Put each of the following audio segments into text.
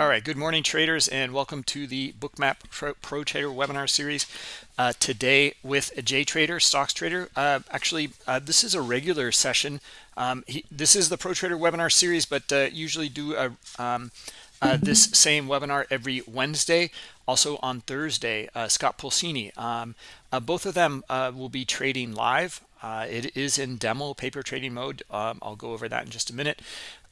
All right, good morning traders and welcome to the Bookmap Pro, Trader webinar series. Uh, today with a J Trader, stocks trader. Uh, actually, uh, this is a regular session. Um, he, this is the Pro Trader webinar series, but uh, usually do a, um, uh, this same webinar every Wednesday. Also on Thursday, uh, Scott Pulcini. Um, both of them will be trading live. it is in demo paper trading mode. Um, I'll go over that in just a minute.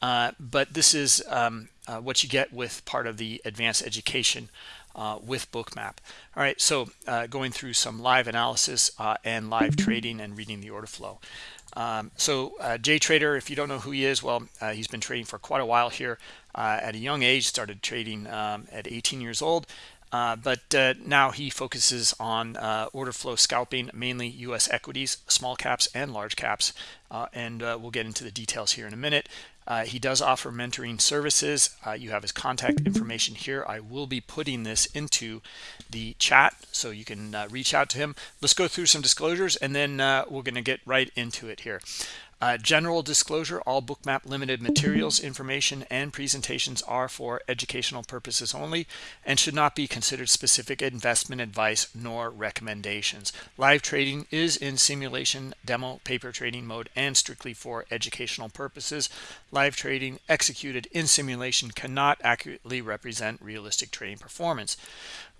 but this is um, uh, what you get with part of the advanced education uh, with bookmap all right so uh, going through some live analysis uh, and live trading and reading the order flow um, so uh, Jay Trader if you don't know who he is well uh, he's been trading for quite a while here at a young age started trading um, at 18 years old but now he focuses on order flow scalping, mainly U.S. equities, small caps and large caps. and we'll get into the details here in a minute. Uh, he does offer mentoring services. Uh, you have his contact information here. I will be putting this into the chat so you can uh, reach out to him. Let's go through some disclosures and then uh, we're going to get right into it here. Uh, general disclosure, all Bookmap limited materials, information, and presentations are for educational purposes only and should not be considered specific investment advice nor recommendations. Live trading is in simulation, demo, paper trading mode, and strictly for educational purposes. Live trading executed in simulation cannot accurately represent realistic trading performance.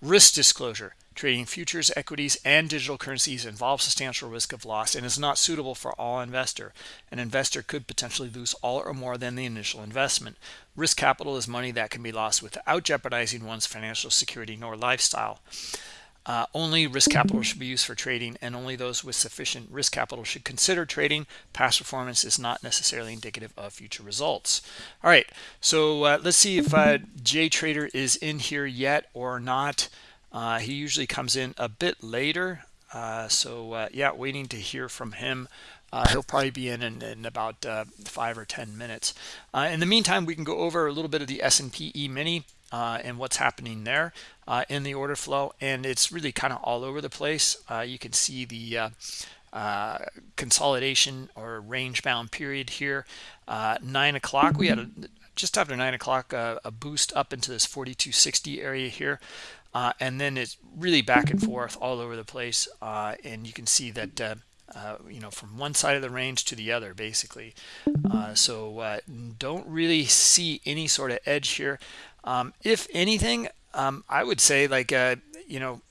Risk disclosure. Trading futures, equities, and digital currencies involves substantial risk of loss and is not suitable for all investor. An investor could potentially lose all or more than the initial investment. Risk capital is money that can be lost without jeopardizing one's financial security nor lifestyle. Uh, only risk capital should be used for trading and only those with sufficient risk capital should consider trading. Past performance is not necessarily indicative of future results. All right, so uh, let's see if uh, Jay Trader is in here yet or not. Uh, he usually comes in a bit later. Uh, so uh, yeah, waiting to hear from him. Uh, he'll probably be in in, in about uh, five or ten minutes. Uh, in the meantime, we can go over a little bit of the S&P E-mini and what's happening there in the order flow. And it's really kind of all over the place. you can see the consolidation or range bound period here. nine o'clock, we had a, just after nine o'clock a boost up into this 4260 area here uh, and then it's really back and forth all over the place uh, and you can see that uh, uh you know from one side of the range to the other basically. Uh, so uh, don't really see any sort of edge here. Um, if anything um, I would say like you know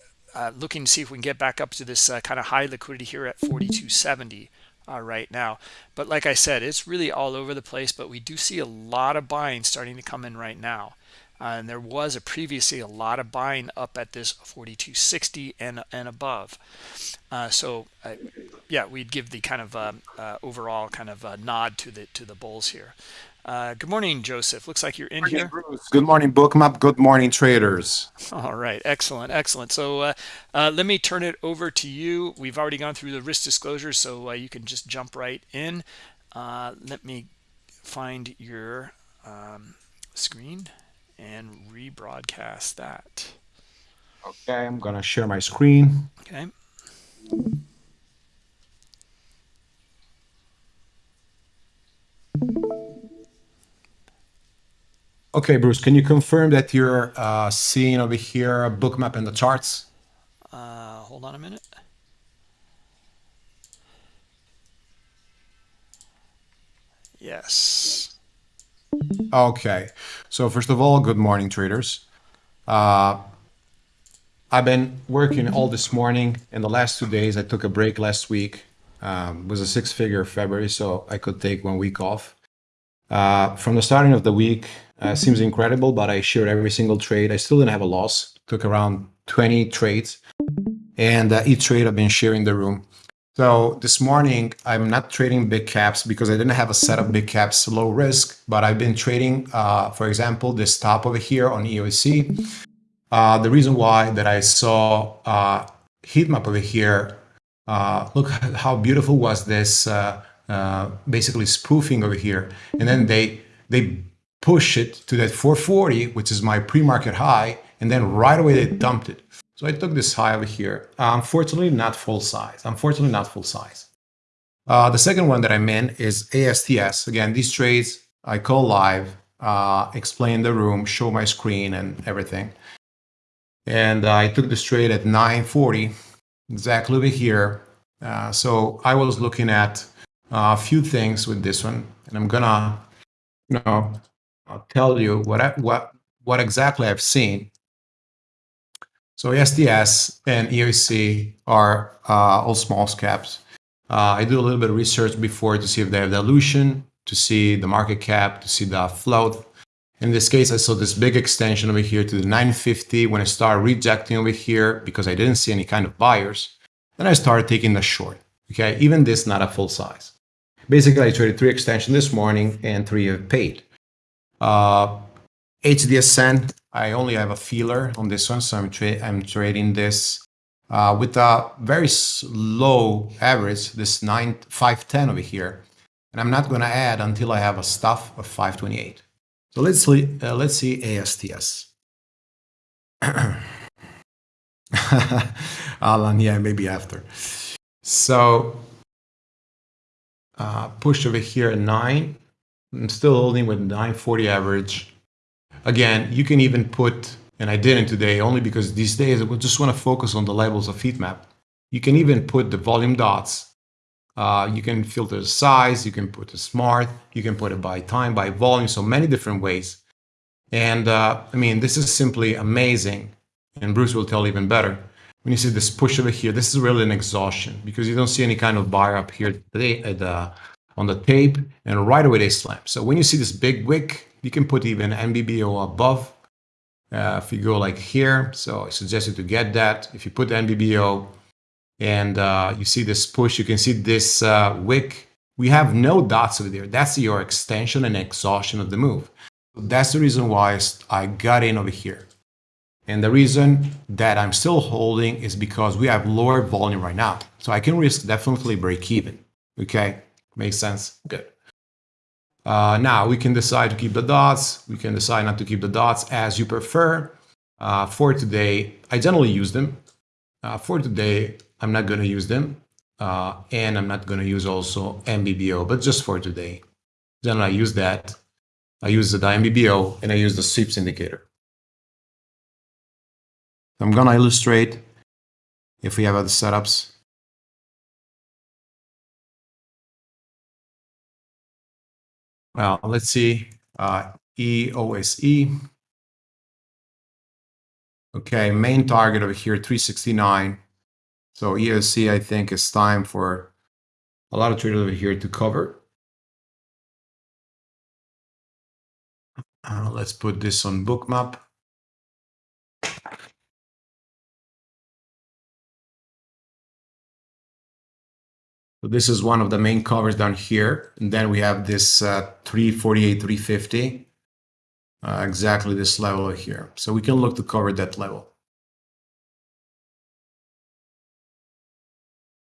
looking to see if we can get back up to this kind of high liquidity here at 4270 uh, right now. But like I said it's really all over the place but we do see a lot of buying starting to come in right now uh, and there was a previously a lot of buying up at this 4260 and and above. Uh, so uh, yeah we'd give the kind of um, uh, overall kind of nod to the to the bulls here. Uh, good morning joseph. Looks like you're in morning, here. Bruce. good morning bookmap. Good morning traders. All right. Excellent excellent. So uh, let me turn it over to you. We've already gone through the risk disclosure so you can just jump right in. Let me find your um, screen and rebroadcast that. Okay, I'm gonna share my screen. Okay. Okay, Bruce, can you confirm that you're uh, seeing over here a Bookmap in the charts? Uh, hold on a minute. Yes. Okay. So first of all, good morning, traders. Uh, I've been working all this morning. In the last two days, I took a break last week. Um, was a six-figure February, so I could take one week off. Uh, from the starting of the week, uh, seems incredible, but I shared every single trade. I still didn't have a loss. Took around 20 trades, and uh, each trade I've been sharing the room. So this morning, I'm not trading big caps because I didn't have a set of big caps low risk, but I've been trading, uh, for example, this top over here on EOSE. Uh, the reason why that I saw uh, heat map over here, uh, look how beautiful was this uh, uh, basically spoofing over here. And then they, they push it to that 440, which is my pre-market high, and then right away they dumped it. So I took this high over here. Uh, unfortunately, not full size. Unfortunately, not full size. Uh, the second one that I'm in is ASTS. Again, these trades I call live. uh, explain the room, show my screen and everything. And I took this trade at 940, exactly over here. Uh, so I was looking at a few things with this one, and I'm gonna, you know, I'll tell you what I, what what exactly I've seen. So ASTS and EOSE are uh, all small caps. Uh, I do a little bit of research before to see if they have dilution, to see the market cap, to see the float. In this case, I saw this big extension over here to the 950 when I started rejecting over here because I didn't see any kind of buyers. Then I started taking the short. Okay, even this not a full size. Basically, I traded three extension this morning and three have paid. Uh, HDSN, I only have a feeler on this one, so I'm, tra I'm trading this uh, with a very low average, this 9, 510 over here. And I'm not going to add until I have a stuff of 528. So let's see, uh, let's see ASTS. Alan, yeah, maybe after. So uh, push over here at 9. I'm still holding with 940 average. Again, you can even put, and I didn't today only because these days I just want to focus on the levels of heat map. You can even put the volume dots. Uh, you can filter the size, you can put a smart, you can put it by time, by volume, so many different ways. And uh, I mean, this is simply amazing. And Bruce will tell even better. When you see this push over here, this is really an exhaustion because you don't see any kind of buyer up here today at the, on the tape and right away they slam. So when you see this big wick, you can put even NBBO above uh, if you go like here. So I suggest you to get that. If you put NBBO and uh, you see this push, you can see this uh, wick. We have no dots over there. That's your extension and exhaustion of the move. That's the reason why I got in over here. And the reason that I'm still holding is because we have lower volume right now. So I can risk definitely break even. Okay, makes sense? Good. Uh, now we can decide to keep the dots. We can decide not to keep the dots as you prefer. Uh, for today, I generally use them. Uh, for today, I'm not going to use them. Uh, and I'm not going to use also NBBO, but just for today. Then I use that. I use the NBBO and I use the sweeps indicator. I'm going to illustrate if we have other setups. Well, let's see, uh, EOSE. Okay, main target over here, 369. So EOSE, I think, is time for a lot of traders over here to cover. Uh, let's put this on bookmap. This is one of the main covers down here. And then we have this uh, 348, 350, uh, exactly this level here. So we can look to cover that level.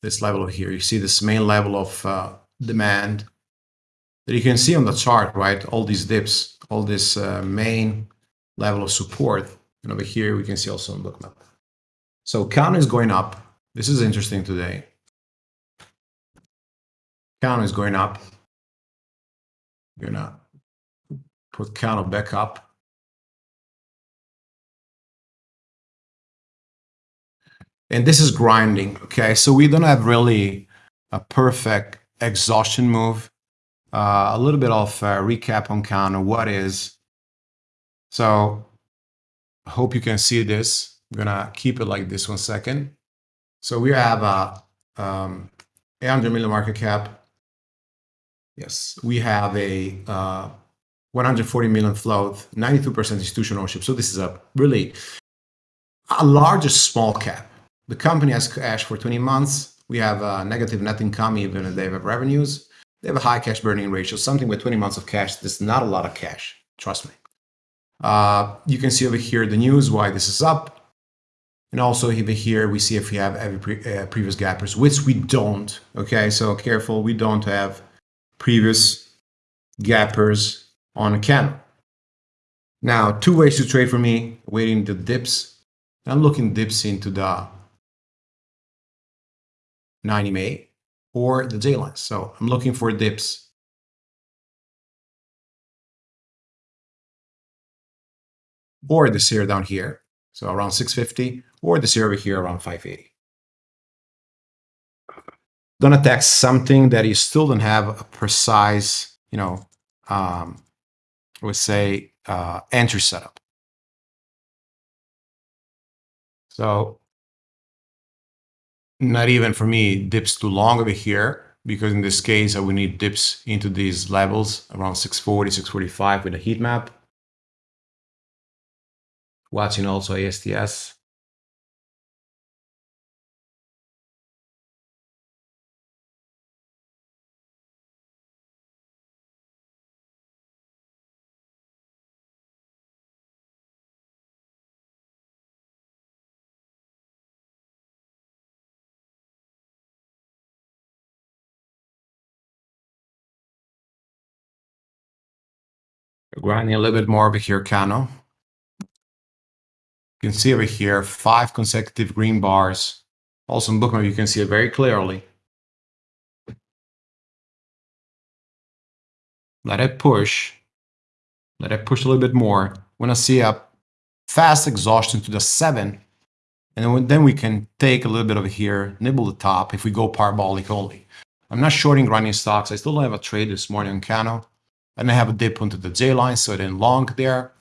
This level here, you see this main level of uh, demand that you can see on the chart, right? All these dips, all this uh, main level of support. And over here, we can see also on bookmap. So count is going up. This is interesting today count is going up. We're gonna put counter back up. And this is grinding, okay? So we don't have really a perfect exhaustion move. Uh, a little bit of recap on counter, what is. So I hope you can see this. I'm gonna keep it like this one second. So we have a um, 800 million market cap, Yes, we have a uh, 140 million float, 92% institutional ownership. So this is a really a largest small cap. The company has cash for 20 months. We have a negative net income, even if they have revenues. They have a high cash burning ratio, something with 20 months of cash. That's not a lot of cash, trust me. Uh, you can see over here the news, why this is up. And also over here, we see if we have every pre uh, previous gappers, which we don't. Okay, so careful, we don't have previous gappers on a candle. Now, two ways to trade for me, waiting the dips. I'm looking dips into the 90 MA or the J line. So I'm looking for dips or this area down here, so around 650, or this area over here around 580. Don't attack something that you still don't have a precise, you know, um, I would say uh, entry setup. So not even for me dips too long over here because in this case I would need dips into these levels around 640, 645 with a heat map. Watching also ASTS. Grinding a little bit more over here, Cano. You can see over here, five consecutive green bars. Also in Bookmap, you can see it very clearly. Let it push. Let it push a little bit more. When I see a fast exhaustion to the seven, and then we can take a little bit over here, nibble the top if we go parabolic only. I'm not shorting grinding stocks. I still don't have a trade this morning on Cano. And I have a dip onto the J line, so I didn't long there.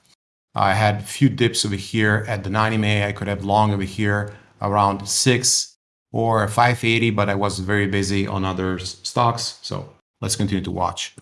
I had a few dips over here at the 90 MA. I could have long over here around 6 or 580, but I was very busy on other stocks. So let's continue to watch.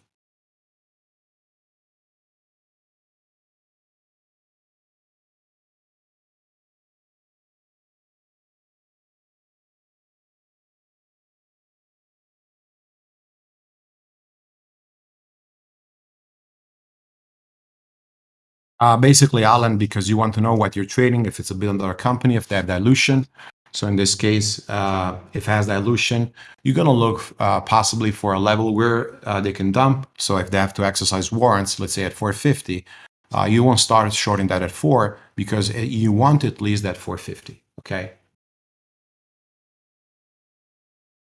Uh, basically, Alan, because you want to know what you're trading, if it's a billion dollar company, if they have dilution. So in this case, uh, if it has dilution, you're going to look uh, possibly for a level where uh, they can dump. So if they have to exercise warrants, let's say at 450, uh, you won't start shorting that at 4 because you want at least that 450, okay?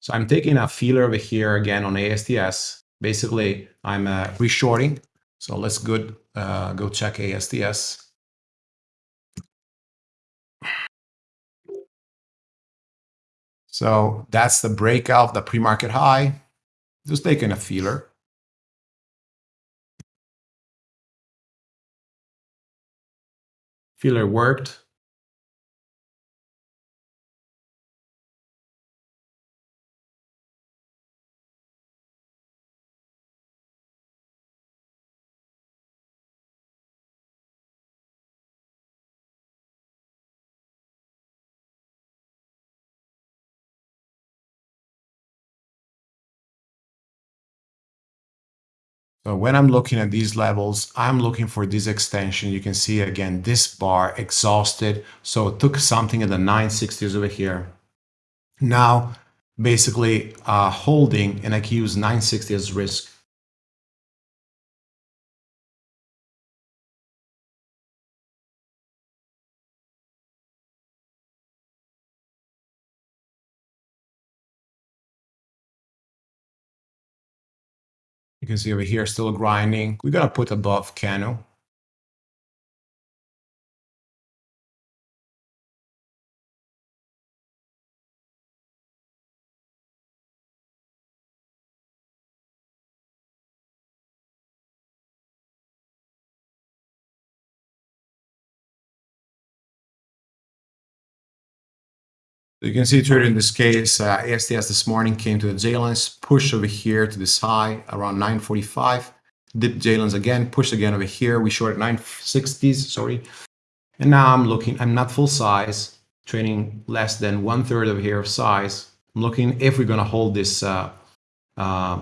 So I'm taking a feeler over here again on ASTS. Basically, I'm uh, reshorting so let's go, uh, go check ASTS. So that's the breakout, the pre-market high. Just taking a feeler. Feeler worked. So when I'm looking at these levels, I'm looking for this extension. You can see again, this bar exhausted. So it took something at the 960s over here. Now, basically uh, holding and I can use 960 as risk. You can see over here still grinding. We're to put above Cano. You can see here in this case, uh, ASTS this morning came to the J-lines, pushed over here to this high around 945, dipped J-lines again, pushed again over here. We short at 960s, sorry. And now I'm looking, I'm not full size, trading less than one third over here of size. I'm looking if we're going to hold this uh, uh,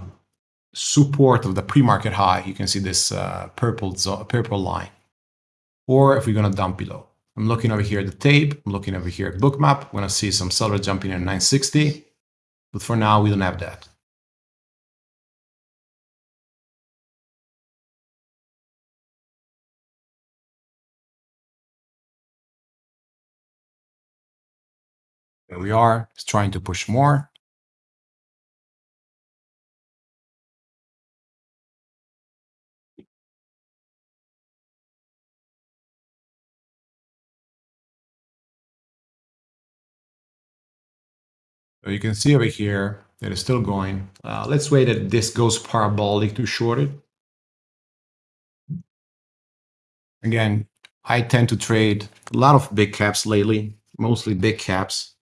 support of the pre-market high. You can see this uh, purple, purple line. Or if we're going to dump below. I'm looking over here at the tape. I'm looking over here at bookmap. I'm going to see some seller jumping in at 960. But for now, we don't have that. There we are. It's trying to push more. You can see over here that it's still going. Uh, let's wait that this goes parabolic to short it. Again, I tend to trade a lot of big caps lately, mostly big caps.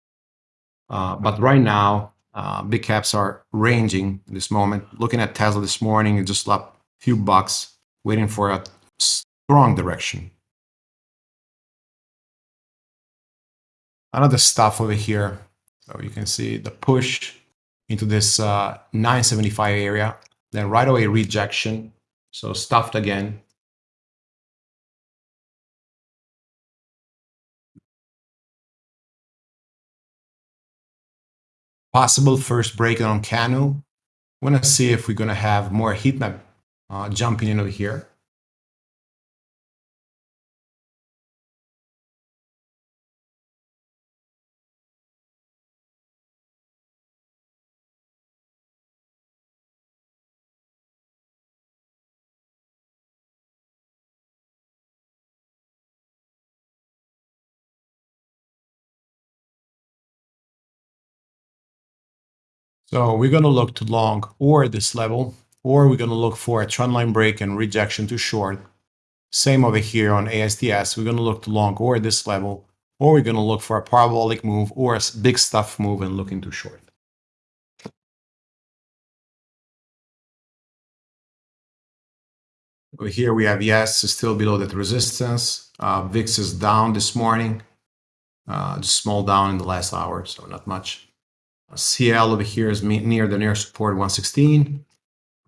Uh, but right now, uh, big caps are ranging this moment. Looking at Tesla this morning, it just up a few bucks, waiting for a strong direction. Another stuff over here. So you can see the push into this uh, 975 area, then right away rejection. So stuffed again. Possible first break on Cano. Want to see if we're going to have more heat map uh, jumping in over here. So we're going to look to long or this level, or we're going to look for a trendline break and rejection to short. Same over here on ASTS. We're going to look to long or this level, or we're going to look for a parabolic move or a big stuff move and look into short. Over here we have ES, still below that resistance. Uh, VIX is down this morning, uh, just small down in the last hour, so not much. CL over here is near the near support 116.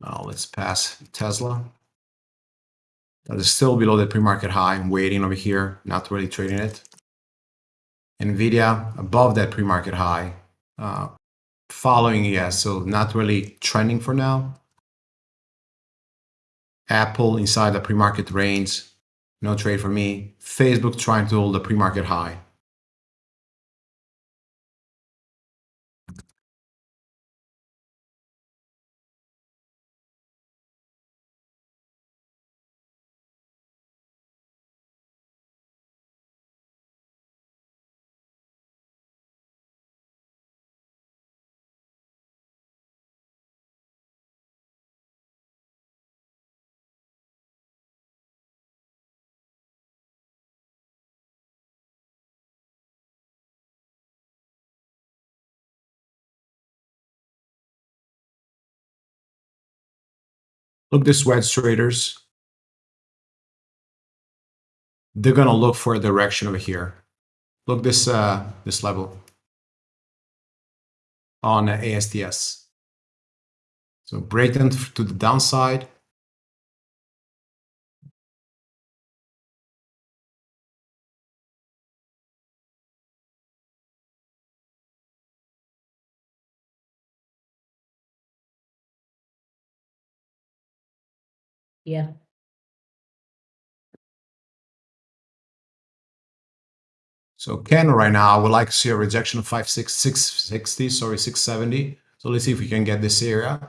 Now let's pass Tesla. That is still below the pre-market high. I'm waiting over here, not really trading it. Nvidia above that pre-market high, uh, following ES, so not really trending for now. Apple inside the pre-market range, no trade for me. Facebook trying to hold the pre-market high. Look this wedge traders. They're gonna look for a direction over here. Look this uh, this level on ASTS. So break them to the downside. Yeah. So Ken right now, I would like to see a rejection of 5, 6, 660, sorry, 670. So let's see if we can get this area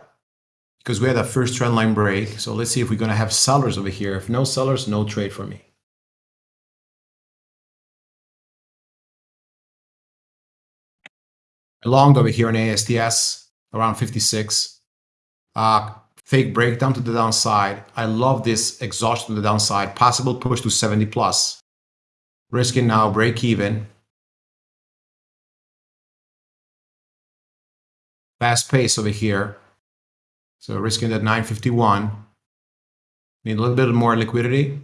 because we had a first trend line break. So let's see if we're going to have sellers over here. If no sellers, no trade for me. Long over here on ASTS, around 56. Uh, fake breakdown to the downside. I love this exhaustion to the downside. Possible push to 70 plus. Risking now break even. Fast pace over here. So risking that 951. Need a little bit more liquidity.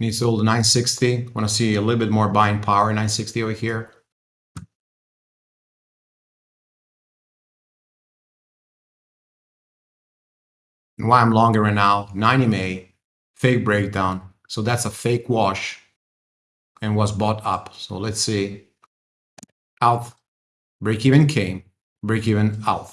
Needs to hold 960. Want to see a little bit more buying power, 960 over here. And why I'm longer right now, 90 MA, fake breakdown. So that's a fake wash and was bought up. So let's see. Out, break even came, break even out.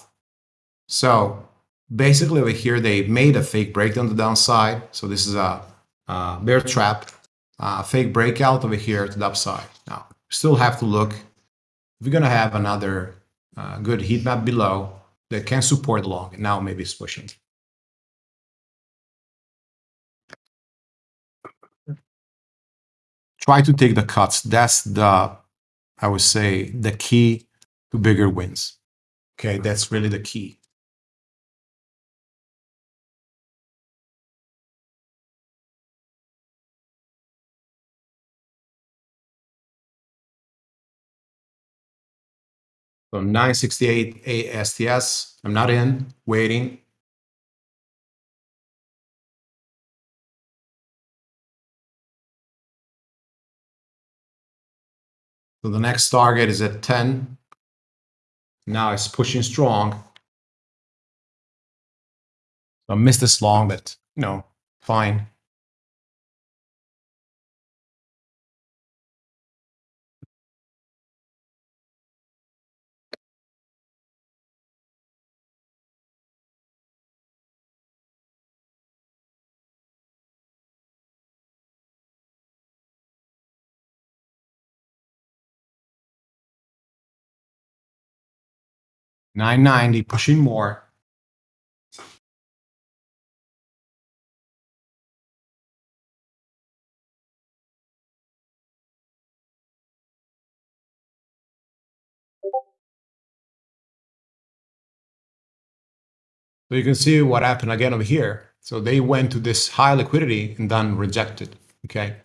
So basically over here, they made a fake breakdown to the downside. So this is a, a bear trap, a fake breakout over here to the upside. Now, still have to look. We're going to have another uh, good heat map below that can support long, now maybe it's pushing. Try to take the cuts. That's the, I would say, the key to bigger wins. Okay, that's really the key. So 968 ASTS, I'm not in, waiting. So the next target is at 10. Now it's pushing strong. I missed this long, but you know, fine. Nine ninety, pushing more. So you can see what happened again over here. So they went to this high liquidity and then rejected. Okay.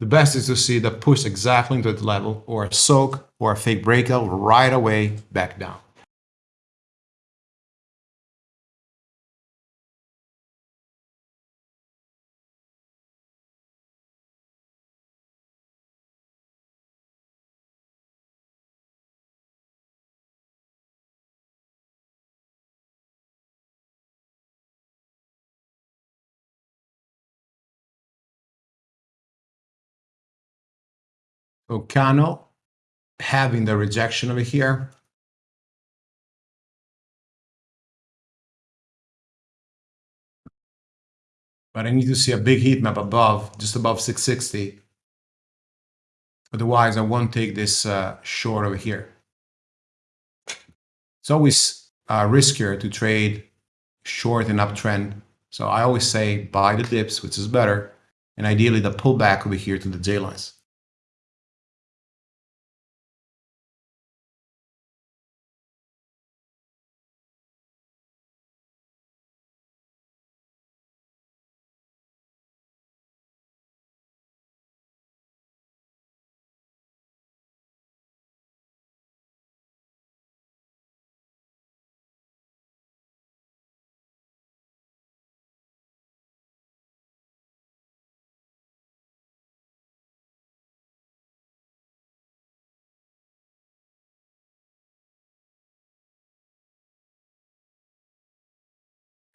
The best is to see the push exactly into the level or a soak or a fake breakout right away back down. Cano having the rejection over here. But I need to see a big heat map above, just above 660. Otherwise, I won't take this uh, short over here. It's always uh, riskier to trade short and uptrend. So I always say buy the dips, which is better, and ideally the pullback over here to the J lines.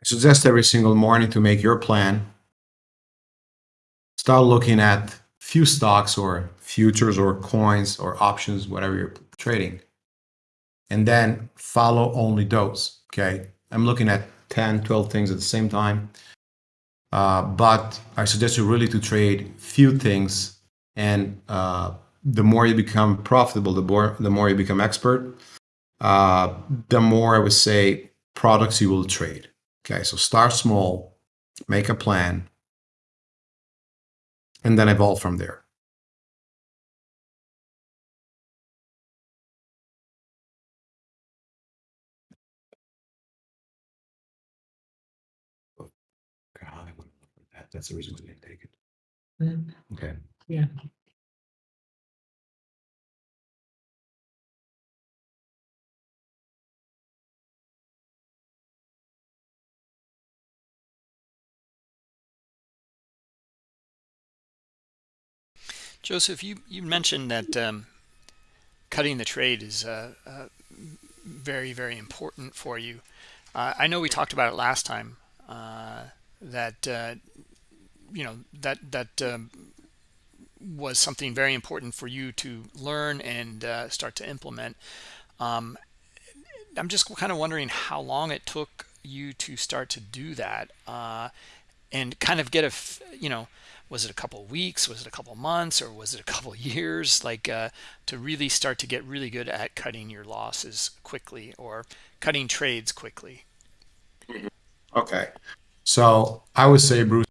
I suggest every single morning to make your plan. Start looking at few stocks or futures or coins or options, whatever you're trading. And then follow only those. Okay. I'm looking at 10, 12 things at the same time. Uh, but I suggest you really to trade few things. And uh, the more you become profitable, the more, the more you become expert, uh, the more I would say products you will trade. Okay, so start small, make a plan, and then evolve from there. That's the reason we didn't take it. Mm. Okay. Yeah. Joseph, you, you mentioned that um, cutting the trade is uh, uh, very, very important for you. Uh, I know we talked about it last time uh, that, uh, you know, that, that um, was something very important for you to learn and uh, start to implement. Um, I'm just kind of wondering how long it took you to start to do that and kind of get a, you know, was it a couple weeks was it a couple months or was it a couple years like uh, to really start to get really good at cutting your losses quickly or cutting trades quickly okay so i would say bruce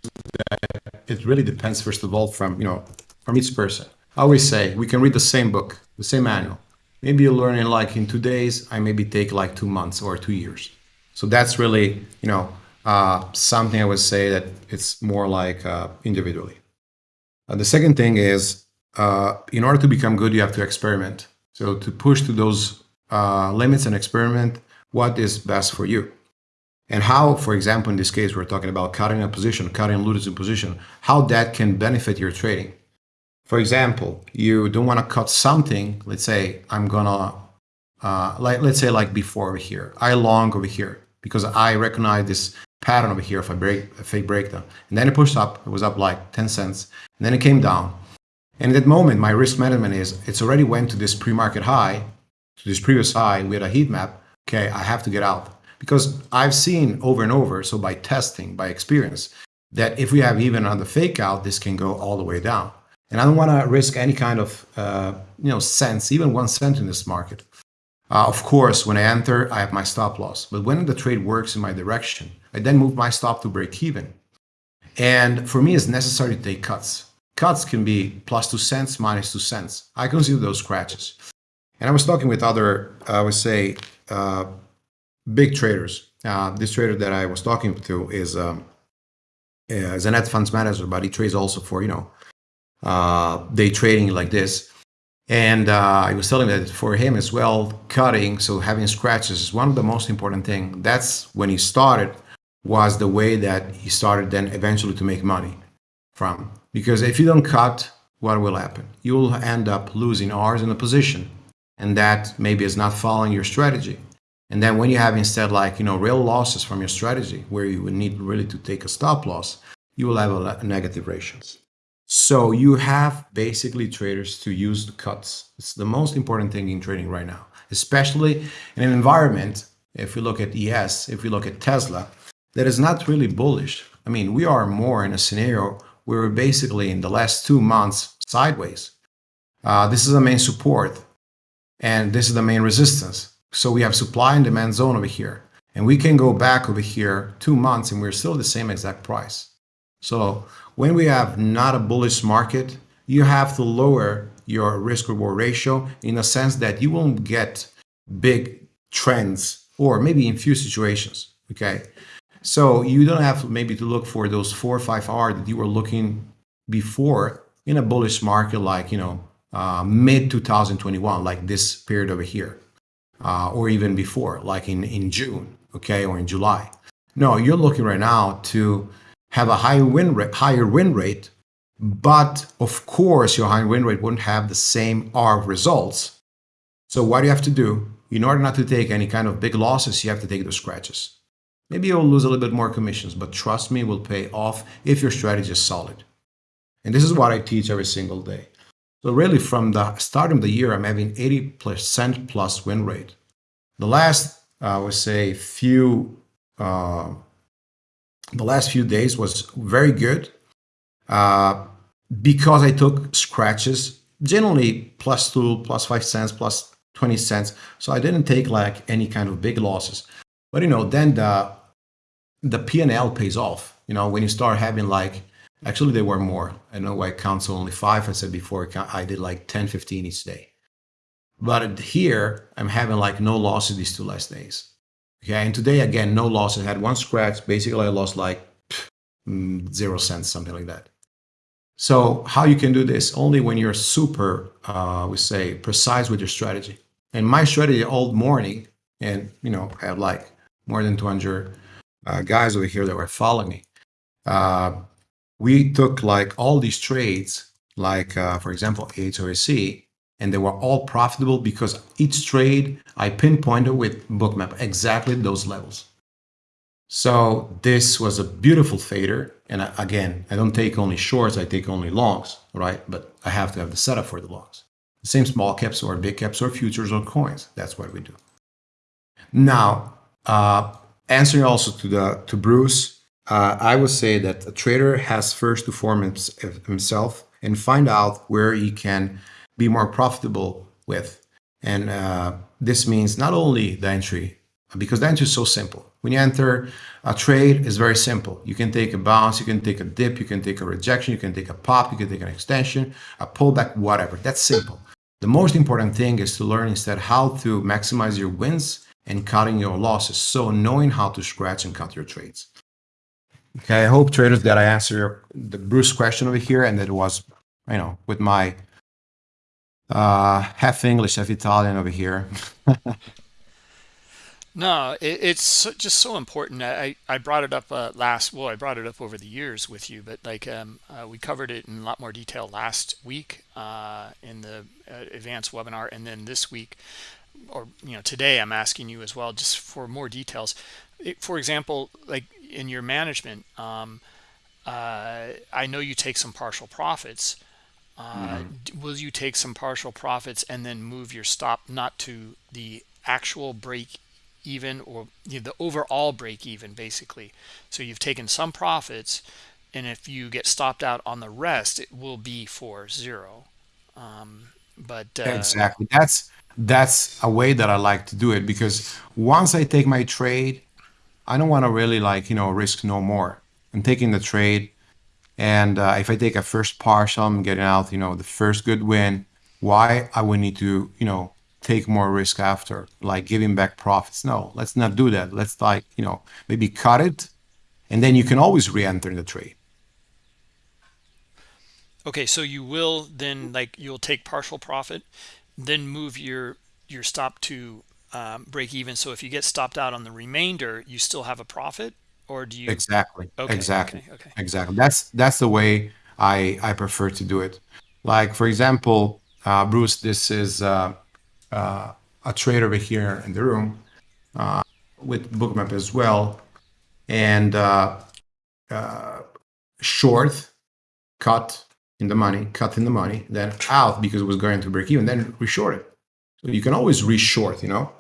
that it really depends first of all from you know from each person I always say we can read the same book, the same manual. Maybe you learn it like in two days. I maybe take like two months or two years. So that's really, you know, uh, something I would say that it's more like uh, individually. Uh, the second thing is, uh, in order to become good, you have to experiment. So to push to those uh, limits and experiment what is best for you. And how, for example, in this case, we're talking about cutting a position, cutting a position, how that can benefit your trading. For example, you don't want to cut something. Let's say I'm gonna, uh, like let's say like before over here, I long over here because I recognize this pattern over here of a break, a fake breakdown. And then it pushed up. It was up like 10 cents, and then it came down. And at that moment, my risk management is it's already went to this pre-market high, to this previous high with a heat map. Okay, I have to get out because I've seen over and over. So by testing, by experience, that if we have even on the fake out, this can go all the way down. And I don't want to risk any kind of, uh, you know, cents, even one cent in this market. Uh, of course, when I enter, I have my stop loss. But when the trade works in my direction, I then move my stop to break even. And for me, it's necessary to take cuts. Cuts can be plus two cents, minus two cents. I consider those scratches. And I was talking with other, I would say, uh, big traders. Uh, this trader that I was talking to is, um, is a net funds manager, but he trades also for, you know, uh, day trading like this. And uh, I was telling that for him as well, cutting, so having scratches is one of the most important thing. That's when he started, was the way that he started then eventually to make money from. Because if you don't cut, what will happen? You will end up losing hours in a position. And that maybe is not following your strategy. And then when you have instead like, you know, real losses from your strategy, where you would need really to take a stop loss, you will have a negative ratios. So you have basically traders to use the cuts. It's the most important thing in trading right now, especially in an environment, if we look at ES, if we look at Tesla, that is not really bullish. I mean, we are more in a scenario where we're basically in the last two months sideways. Uh, this is the main support and this is the main resistance. So we have supply and demand zone over here. And we can go back over here two months and we're still the same exact price. So when we have not a bullish market, you have to lower your risk reward ratio in a sense that you won't get big trends or maybe in few situations. Okay. So you don't have maybe to look for those four or five R that you were looking before in a bullish market like, you know, uh, mid 2021, like this period over here, uh, or even before, like in, in June, okay, or in July. No, you're looking right now to have a higher win rate, higher win rate, but of course your high win rate wouldn't have the same R results. So what do you have to do? In order not to take any kind of big losses, you have to take those scratches. Maybe you'll lose a little bit more commissions, but trust me, will pay off if your strategy is solid. And this is what I teach every single day. So really from the start of the year, I'm having 80% plus win rate. The last, I would say, few uh, the last few days was very good uh, because I took scratches, generally plus two, plus five cents, plus 20 cents. So I didn't take like any kind of big losses. But you know, then the the P&L pays off. You know, when you start having like, actually there were more. I know I count only five. I said before I did like 10, 15 each day. But here I'm having like no losses these two last days. Okay, and today again, no loss. I had one scratch. Basically, I lost like mm, zero cents, something like that. So how you can do this? Only when you're super, uh, we say, precise with your strategy. And my strategy all morning, and you know, I have like more than 200 uh, guys over here that were following me. Uh, we took like all these trades, like uh, for example, HOAC, and they were all profitable because each trade I pinpointed with bookmap exactly those levels. So this was a beautiful fader. And I, again, I don't take only shorts, I take only longs, right? But I have to have the setup for the longs. The same small caps or big caps or futures or coins. That's what we do. Now, uh, answering also to the to Bruce, uh, I would say that a trader has first to form himself and find out where he can be more profitable with. And uh, this means not only the entry, because the entry is so simple. When you enter a trade, it's very simple. You can take a bounce, you can take a dip, you can take a rejection, you can take a pop, you can take an extension, a pullback, whatever. That's simple. The most important thing is to learn instead how to maximize your wins and cutting your losses. So knowing how to scratch and cut your trades. Okay, I hope traders that I answer the Bruce question over here and that it was, you know, with my uh, half English, half Italian over here. No, it, it's just so important. I, I brought it up uh, last, well, I brought it up over the years with you, but like um, uh, we covered it in a lot more detail last week uh, in the uh, advanced webinar. And then this week, or, you know, today I'm asking you as well, just for more details. It, for example, like in your management, um, uh, I know you take some partial profits. Uh, mm-hmm. Will you take some partial profits and then move your stop not to the actual break even or you know, the overall break even basically so you've taken some profits and if you get stopped out on the rest it will be for zero um, but uh, exactly that's that's a way that i like to do it because once i take my trade i don't want to really like you know risk no more i'm taking the trade and uh, if i take a first partial i'm getting out you know the first good win why i would need to you know take more risk after, like giving back profits. No, let's not do that. Let's like, you know, maybe cut it and then you can always re-enter the trade. Okay, so you will then like you'll take partial profit, then move your your stop to um, break even. So if you get stopped out on the remainder, you still have a profit, or do you? Exactly. Okay. Exactly. Okay. okay. Exactly. That's that's the way I I prefer to do it. Like for example, uh, Bruce, this is uh, uh, a trade over here in the room uh, with bookmap as well and uh, uh, short cut in the money cut in the money then out because it was going to break even then reshort it so you can always reshort you know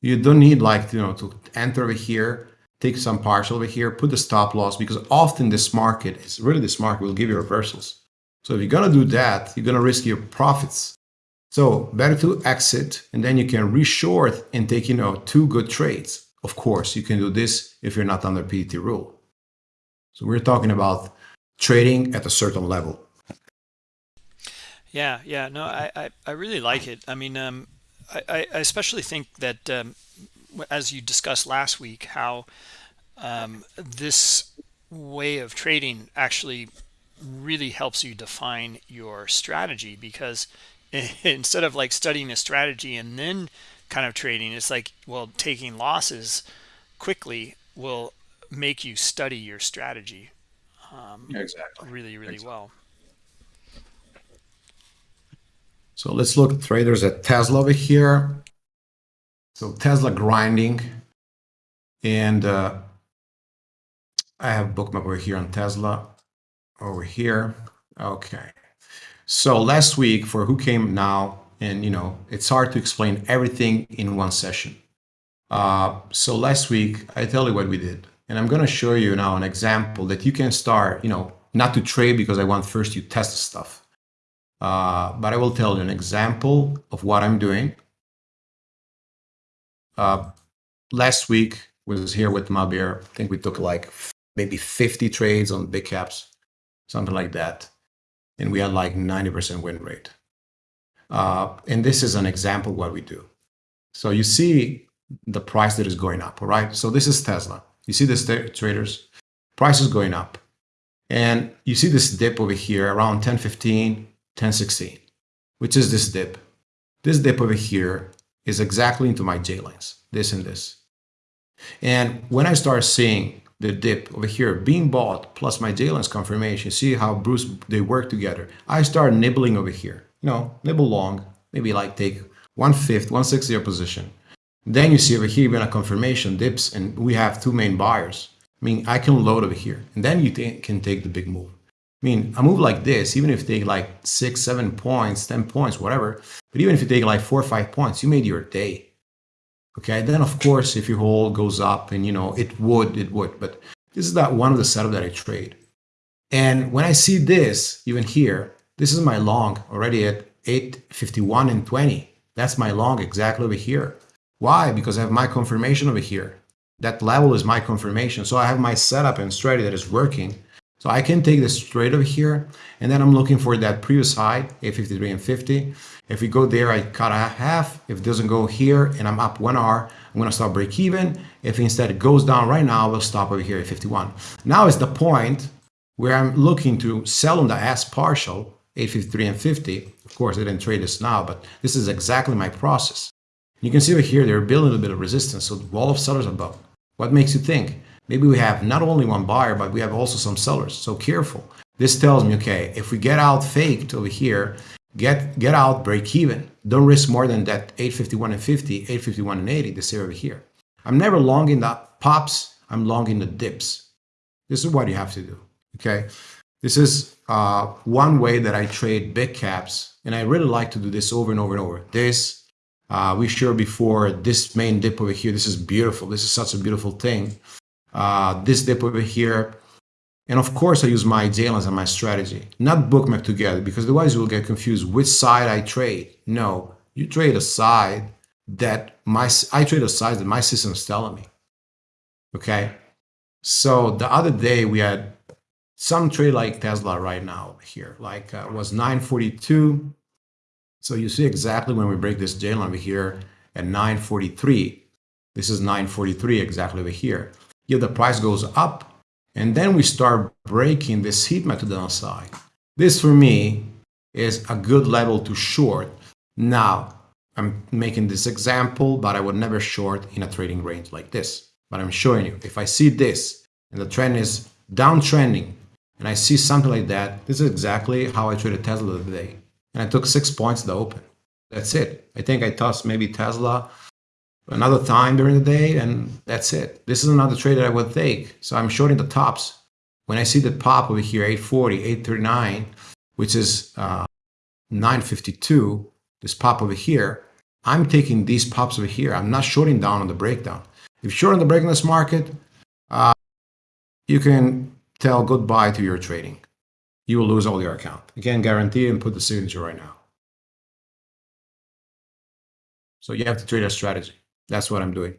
you don't need like you know to enter over here take some partial over here put the stop loss because often this market is really this market will give you reversals so if you're going to do that you're going to risk your profits so better to exit and then you can reshort and take, you know, two good trades. Of course, you can do this if you're not under PDT rule. So we're talking about trading at a certain level. Yeah, yeah, no, I, I, I really like it. I mean, um, I, I especially think that um, as you discussed last week, how um, this way of trading actually really helps you define your strategy because instead of like studying a strategy and then kind of trading it's like well taking losses quickly will make you study your strategy um, exactly really really exactly. well so let's look traders at tesla over here so tesla grinding and uh, i have bookmap over here on tesla over here okay so last week for who came now, and you know, it's hard to explain everything in one session. Uh, so last week, I tell you what we did. And I'm going to show you now an example that you can start, you know, not to trade because I want first you test stuff. Uh, but I will tell you an example of what I'm doing. Uh, last week was here with Mabir. I think we took like maybe 50 trades on big caps, something like that and we had like 90% win rate. Uh, and this is an example what we do. So you see the price that is going up, all right? So this is Tesla. You see this traders, price is going up. And you see this dip over here around 1015, 1016, which is this dip. This dip over here is exactly into my J lines, this and this. And when I start seeing the dip over here being bought plus my J-lines confirmation, see how Bruce, they work together. I start nibbling over here, you know, nibble long, maybe like take one fifth, one sixth your position. Then you see over here even a confirmation dips and we have two main buyers. I mean, I can load over here and then you can take the big move. I mean, a move like this, even if take like six, seven points, 10 points, whatever, but even if you take like four or five points, you made your day. Okay, then of course, if your hold goes up and you know, it would, it would, but this is that one of the setup that I trade. And when I see this, even here, this is my long already at 851 and 20. That's my long exactly over here. Why? Because I have my confirmation over here. that level is my confirmation. So I have my setup and strategy that is working. So I can take this straight over here, and then I'm looking for that previous high, A53 and 50. If we go there, I cut a half. If it doesn't go here and I'm up one hour, I'm gonna stop break even. If instead it goes down right now, we'll stop over here at 51. Now is the point where I'm looking to sell on the S partial, 853 and 50. Of course, I didn't trade this now, but this is exactly my process. You can see over here, they're building a little bit of resistance. So the wall of sellers above. What makes you think? Maybe we have not only one buyer, but we have also some sellers. So careful. This tells me, okay, if we get out faked over here, get get out, break even. Don't risk more than that 851 and 50, 851 and 80, this area over here. I'm never long in the pops, I'm long in the dips. This is what you have to do, okay? This is uh, one way that I trade big caps, and I really like to do this over and over and over. This, uh, we showed before, this main dip over here, this is beautiful. This is such a beautiful thing. Uh, this dip over here, and of course, I use my J-lines and my strategy, not bookmap together, because otherwise you will get confused which side I trade. No, you trade a side that my, I trade a side that my system is telling me. Okay. So the other day we had some trade like Tesla right now here, like uh, was 942. So you see exactly when we break this J over here at 943. This is 943 exactly over here. Yet the price goes up and then we start breaking this heat map to the downside. This for me is a good level to short. Now, I'm making this example, but I would never short in a trading range like this. But I'm showing you, if I see this and the trend is downtrending and I see something like that, this is exactly how I traded Tesla today. And I took six points to open. That's it. I think I tossed maybe Tesla another time during the day, and that's it. This is another trade that I would take. So I'm shorting the tops. When I see the pop over here, 840, 839, which is uh, 952, this pop over here, I'm taking these pops over here. I'm not shorting down on the breakdown. If you're short on the break in this market, uh, you can tell goodbye to your trading. You will lose all your account. Again, guarantee and put the signature right now. So you have to trade a strategy that's what I'm doing.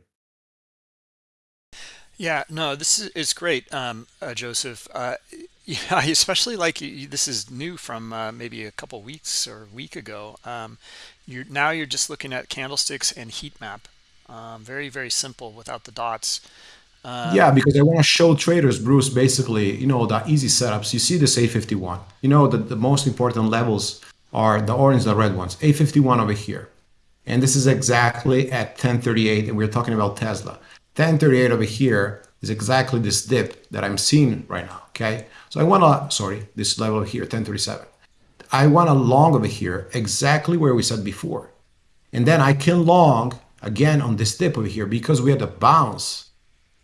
Yeah, no, this is it's great, um, uh, Joseph. Uh, yeah, I especially like you, this is new from uh, maybe a couple weeks or a week ago. Um, you're now you're just looking at candlesticks and heat map. Um, very very simple without the dots. Um, yeah, because I want to show traders, Bruce, basically, you know, the easy setups. You see this A51. You know that the most important levels are the orange, the red ones. A51 over here. And this is exactly at 1038, and we're talking about Tesla. 1038 over here is exactly this dip that I'm seeing right now, okay? So I want to, sorry, this level here, 1037. I want a long over here, exactly where we said before. And then I can long again on this dip over here because we had a bounce.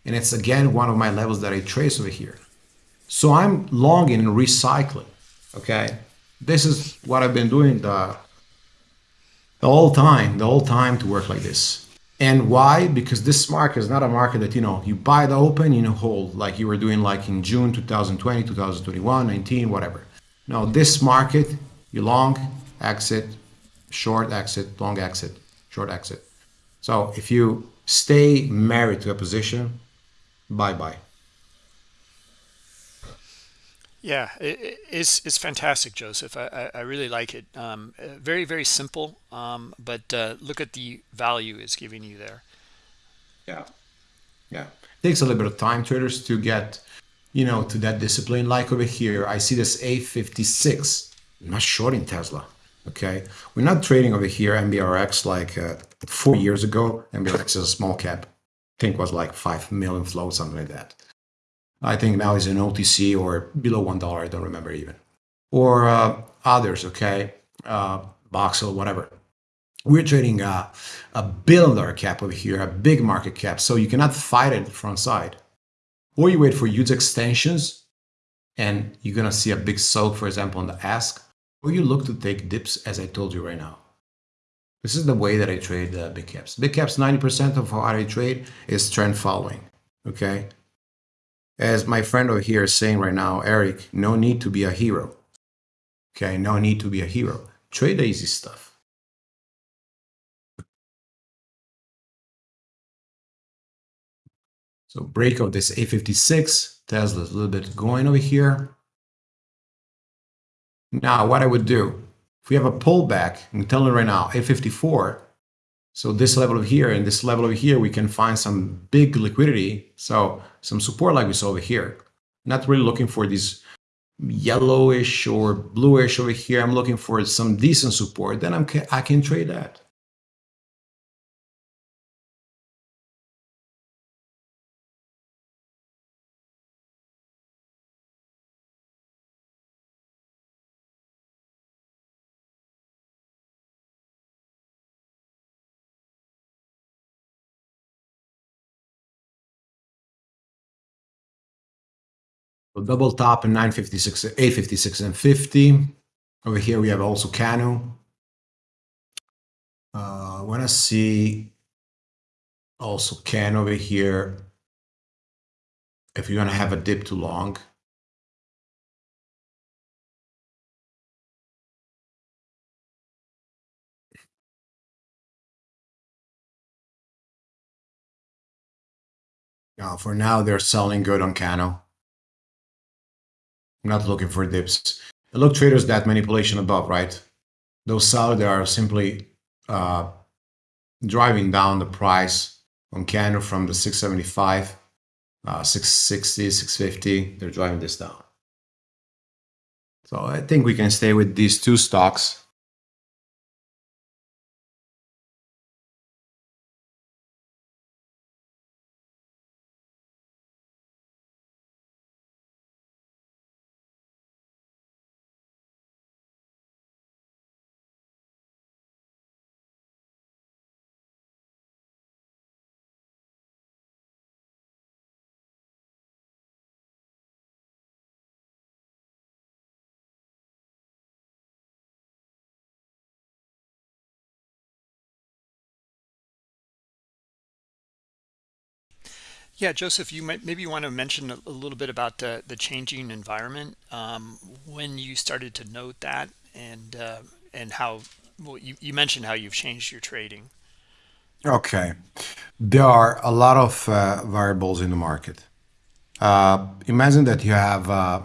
And it's again one of my levels that I trace over here. So I'm longing and recycling, okay? This is what I've been doing the the whole time, the whole time to work like this. And why? Because this market is not a market that, you know, you buy the open, you know, hold like you were doing like in June 2020, 2021, 19, whatever. No, this market, you long, exit, short exit, long exit, short exit. So if you stay married to a position, bye-bye. Yeah, it, it's it's fantastic, Joseph. I, I, really like it. Um, very very simple, um, but uh, look at the value it's giving you there. Yeah, yeah. It takes a little bit of time, traders, to get you know to that discipline. Like over here, I see this A56. I'm not shorting Tesla. Okay, we're not trading over here MBRX like uh, four years ago. MBRX is a small cap. I think was like five million float, something like that. I think now is an OTC or below one dollar. I don't remember even, or uh, others. Okay, uh, Voxel, whatever. We're trading a, a billion dollar cap over here, a big market cap. So you cannot fight it front side, or you wait for huge extensions, and you're gonna see a big soak, for example, on the ask, or you look to take dips, as I told you right now. This is the way that I trade uh, big caps. Big caps, 90% of how I trade is trend following. Okay, as my friend over here is saying right now, Eric, no need to be a hero. Okay, no need to be a hero. Trade easy stuff. So break of this A56, Tesla's a little bit going over here. Now, what I would do, if we have a pullback, I'm telling you right now, A54, so this level over here and this level over here, we can find some big liquidity. So some support like we saw over here. Not really looking for these yellowish or bluish over here. I'm looking for some decent support. Then I'm, I can trade that. So double top in 956, 856 and 50. Over here we have also Cano. Uh, I want to see also Can over here. If you're going to have a dip too long. Now, for now, they're selling good on Cano. I'm not looking for dips. Look, traders, that manipulation above, right? Those sellers are simply uh, driving down the price on Cano from the 675, uh, 660, 650. They're driving this down. So I think we can stay with these two stocks Yeah, Joseph, you might maybe you want to mention a, little bit about the, the changing environment um, when you started to note that and uh, and how well you, you mentioned how you've changed your trading. Okay. There are a lot of uh, variables in the market. Uh, imagine that you have uh,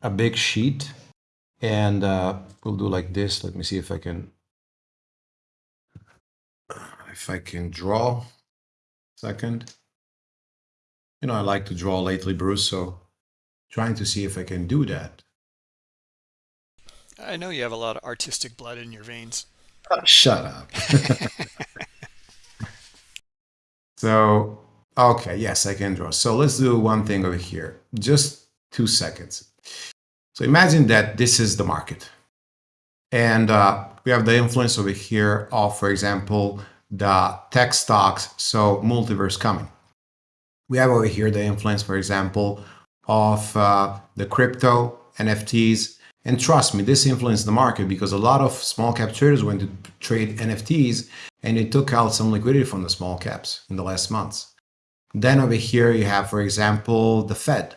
a big sheet and uh, we'll do like this. Let me see if I can if I can draw. Second. You know, I like to draw lately, Bruce, so trying to see if I can do that. I know you have a lot of artistic blood in your veins. Oh, shut up. so, okay, yes, I can draw. So let's do one thing over here. Just two seconds. So imagine that this is the market. And uh, we have the influence over here of, for example, the tech stocks, so multiverse coming. We have over here the influence, for example, of uh, the crypto, NFTs, and trust me, this influenced the market because a lot of small cap traders went to trade NFTs and it took out some liquidity from the small caps in the last months. Then over here you have, for example, the Fed.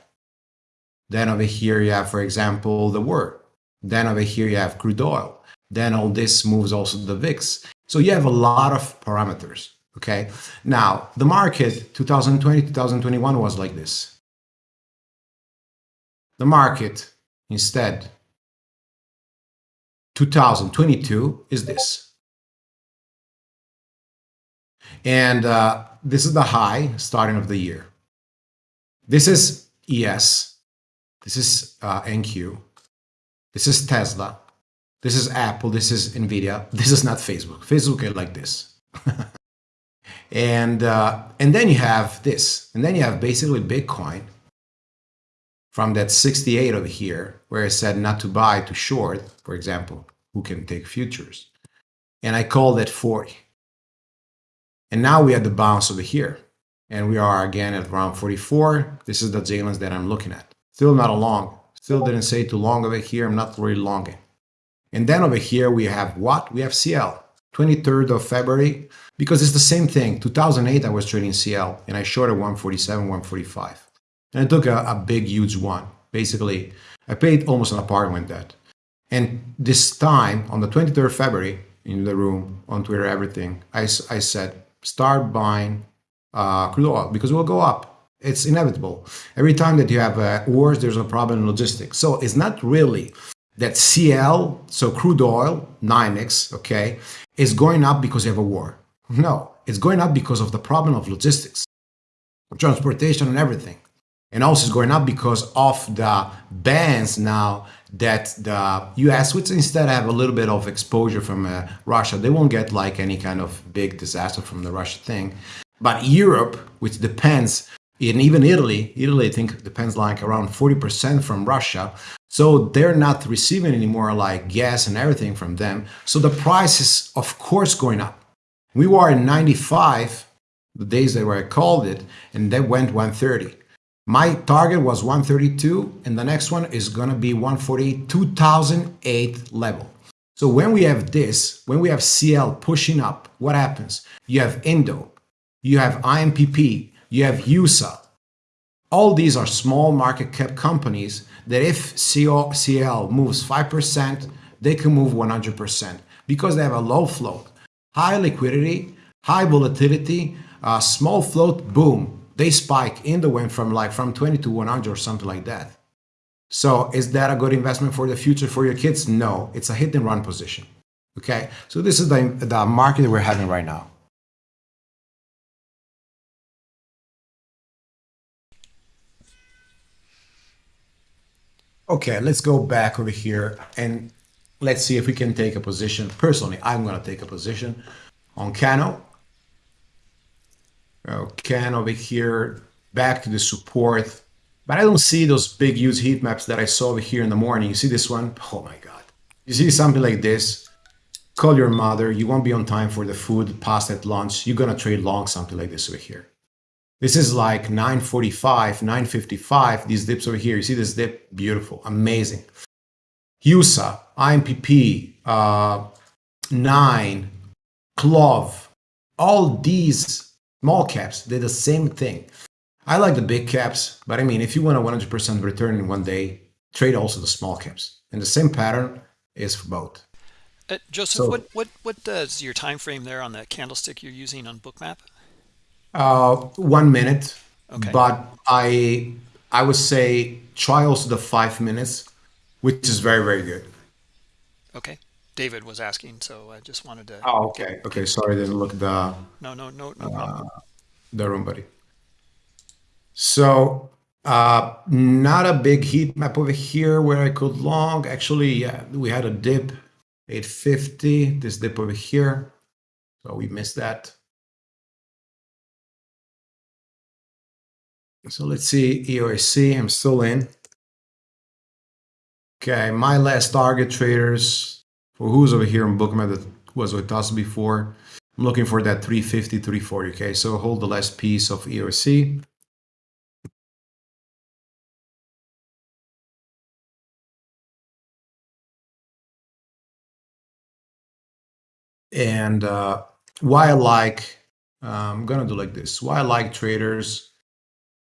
Then over here you have, for example, the war. Then over here you have crude oil. Then all this moves also the VIX. So you have a lot of parameters. Okay. Now, the market 2020, 2021 was like this. The market instead 2022 is this. And uh, this is the high starting of the year. This is ES. This is uh, NQ. This is Tesla. This is Apple. This is NVIDIA. This is not Facebook. Facebook is like this. And, uh, and then you have this, and then you have basically Bitcoin from that 68 over here, where I said not to buy, to short, for example, who can take futures. And I call that 40. And now we have the bounce over here. And we are again at around 44. This is the J-lines that I'm looking at. Still not a long. Still didn't say too long over here. I'm not really longing. And then over here we have what? We have CL. 23rd of February, because it's the same thing. 2008, I was trading CL and I shorted 147, 145. And I took a, a big, huge one. Basically, I paid almost an apartment debt. And this time, on the 23rd of February, in the room, on Twitter, everything, I, I said, start buying uh, crude oil because it will go up. It's inevitable. Every time that you have uh, wars, there's a problem in logistics. So it's not really that CL, so crude oil, NYMEX, okay, is going up because you have a war. No, it's going up because of the problem of logistics, transportation and everything. And also it's going up because of the bans now that the US, which instead have a little bit of exposure from uh, Russia, they won't get like any kind of big disaster from the Russia thing. But Europe, which depends, and even Italy, Italy I think depends like around 40% from Russia. So they're not receiving anymore like gas and everything from them. So the price is of course going up. We were in 95, the days that where I called it, and that went 130. My target was 132, and the next one is gonna be 148, 2008 level. So when we have this, when we have CL pushing up, what happens? You have Indo, you have IMPP, you have USA. All these are small market cap companies that if CL moves 5%, they can move 100% because they have a low float high liquidity, high volatility, uh, small float, boom, they spike in the wind from like from 20 to 100 or something like that. So is that a good investment for the future for your kids? No, it's a hit and run position. Okay, so this is the, the market we're having right now. Okay, let's go back over here and let's see if we can take a position. Personally, I'm going to take a position on Cano. Okay, over here, back to the support. But I don't see those big, huge heat maps that I saw over here in the morning. You see this one? Oh my God. You see something like this? Call your mother. You won't be on time for the food past at lunch. You're going to trade long something like this over here. This is like 945, 955, these dips over here. You see this dip? Beautiful, amazing. USA, IMPP, uh, Nine, Clove, all these small caps did the same thing. I like the big caps, but I mean, if you want a 100% return in one day, trade also the small caps. And the same pattern is for both. Uh, Joseph, so, what what what does your time frame there on the candlestick you're using on Bookmap? Uh, one minute. Okay. But I I would say try also the five minutes which is very, very good. Okay. David was asking, so I just wanted to. Oh, okay. Get... Okay. Sorry, I didn't look the. No, no, no, no uh, The room, buddy. So, uh, not a big heat map over here where I could long. Actually, yeah, we had a dip, 850. This dip over here, so we missed that. So let's see EOSE. I'm still in. Okay, my last target traders for who's over here in Bookmap that was with us before. I'm looking for that 350, 340. Okay, so hold the last piece of EOSE. And uh, why I like, uh, I'm gonna do like this. Why I like traders,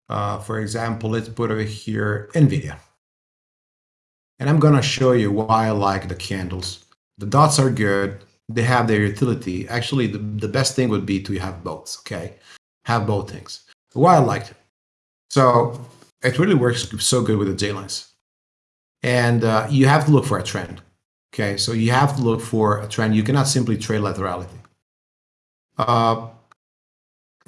uh, for example, let's put over here NVIDIA. And I'm gonna show you why I like the candles. The dots are good. They have their utility. Actually, the, the best thing would be to have both, okay? Have both things. Why I liked it. So it really works so good with the J lines. And uh, you have to look for a trend. Okay, so you have to look for a trend. You cannot simply trade laterality. Uh,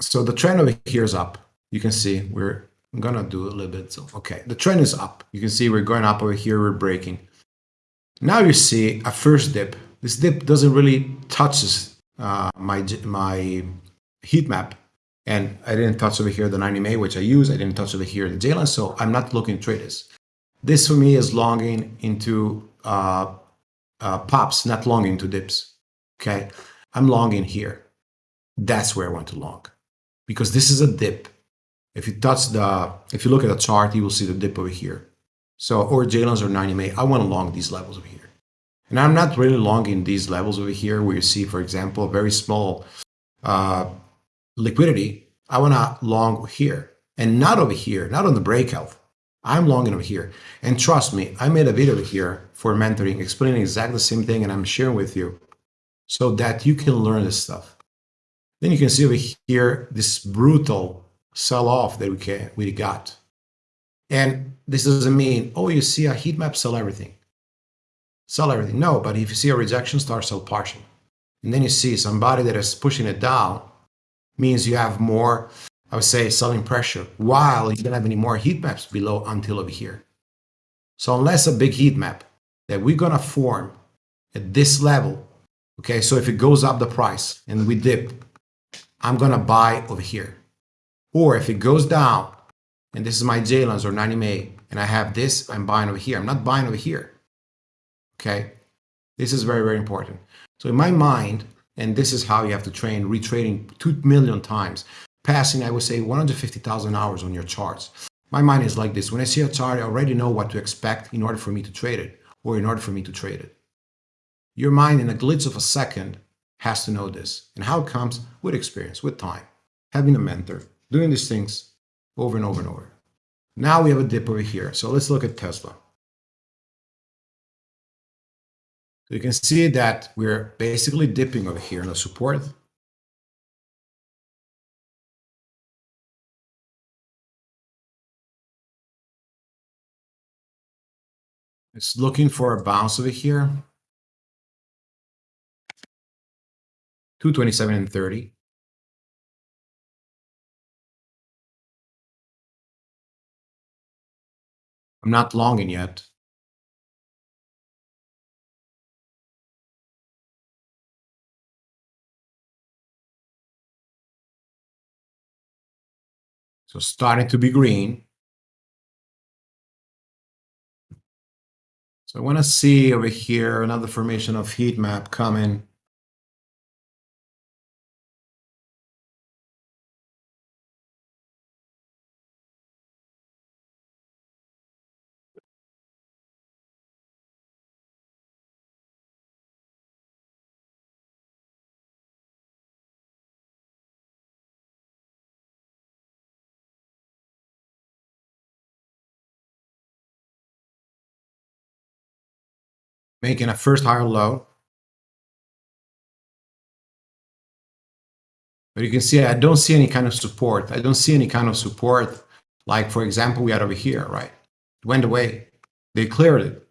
so the trend over here is up. You can see we're gonna do a little bit. So, okay, the trend is up. You can see we're going up over here, we're breaking. Now you see a first dip. This dip doesn't really touch uh, my, my heat map. And I didn't touch over here the 90 MA, which I use. I didn't touch over here the J-line, so I'm not looking to trade this. This for me is longing into uh, uh, pops, not longing into dips. Okay, I'm longing here. That's where I want to long because this is a dip if you touch the, if you look at the chart, you will see the dip over here. So, or J-lines or 90 MA, I want to long these levels over here. And I'm not really longing these levels over here where you see, for example, a very small uh, liquidity. I want to long here and not over here, not on the breakout. I'm longing over here. And trust me, I made a video here for mentoring explaining exactly the same thing and I'm sharing with you so that you can learn this stuff. Then you can see over here this brutal sell off that we can we got. And this doesn't mean, oh, you see a heat map, sell everything. Sell everything. No, but if you see a rejection, start sell partial. And then you see somebody that is pushing it down, means you have more, I would say, selling pressure, while you don't have any more heat maps below until over here. So unless a big heat map that we're gonna form at this level, okay, so if it goes up the price and we dip, I'm gonna buy over here. Or if it goes down, and this is my J-lines or 90 MA, and I have this, I'm buying over here. I'm not buying over here. Okay, this is very, very important. So in my mind, and this is how you have to train retrading 2 million times, passing, I would say, 150,000 hours on your charts. My mind is like this. When I see a chart, I already know what to expect in order for me to trade it or in order for me to trade it. Your mind, in a glitch of a second, has to know this. And how it comes? With experience, with time, having a mentor, doing these things over and over and over. Now we have a dip over here. So let's look at Tesla. So you can see that we're basically dipping over here in the support. It's looking for a bounce over here. 227 and 30. I'm not longing yet. So starting to be green. So I want to see over here another formation of heat map coming. Making a first higher low. But you can see I don't see any kind of support. I don't see any kind of support. Like, for example, we had over here, right? It went away. They cleared it.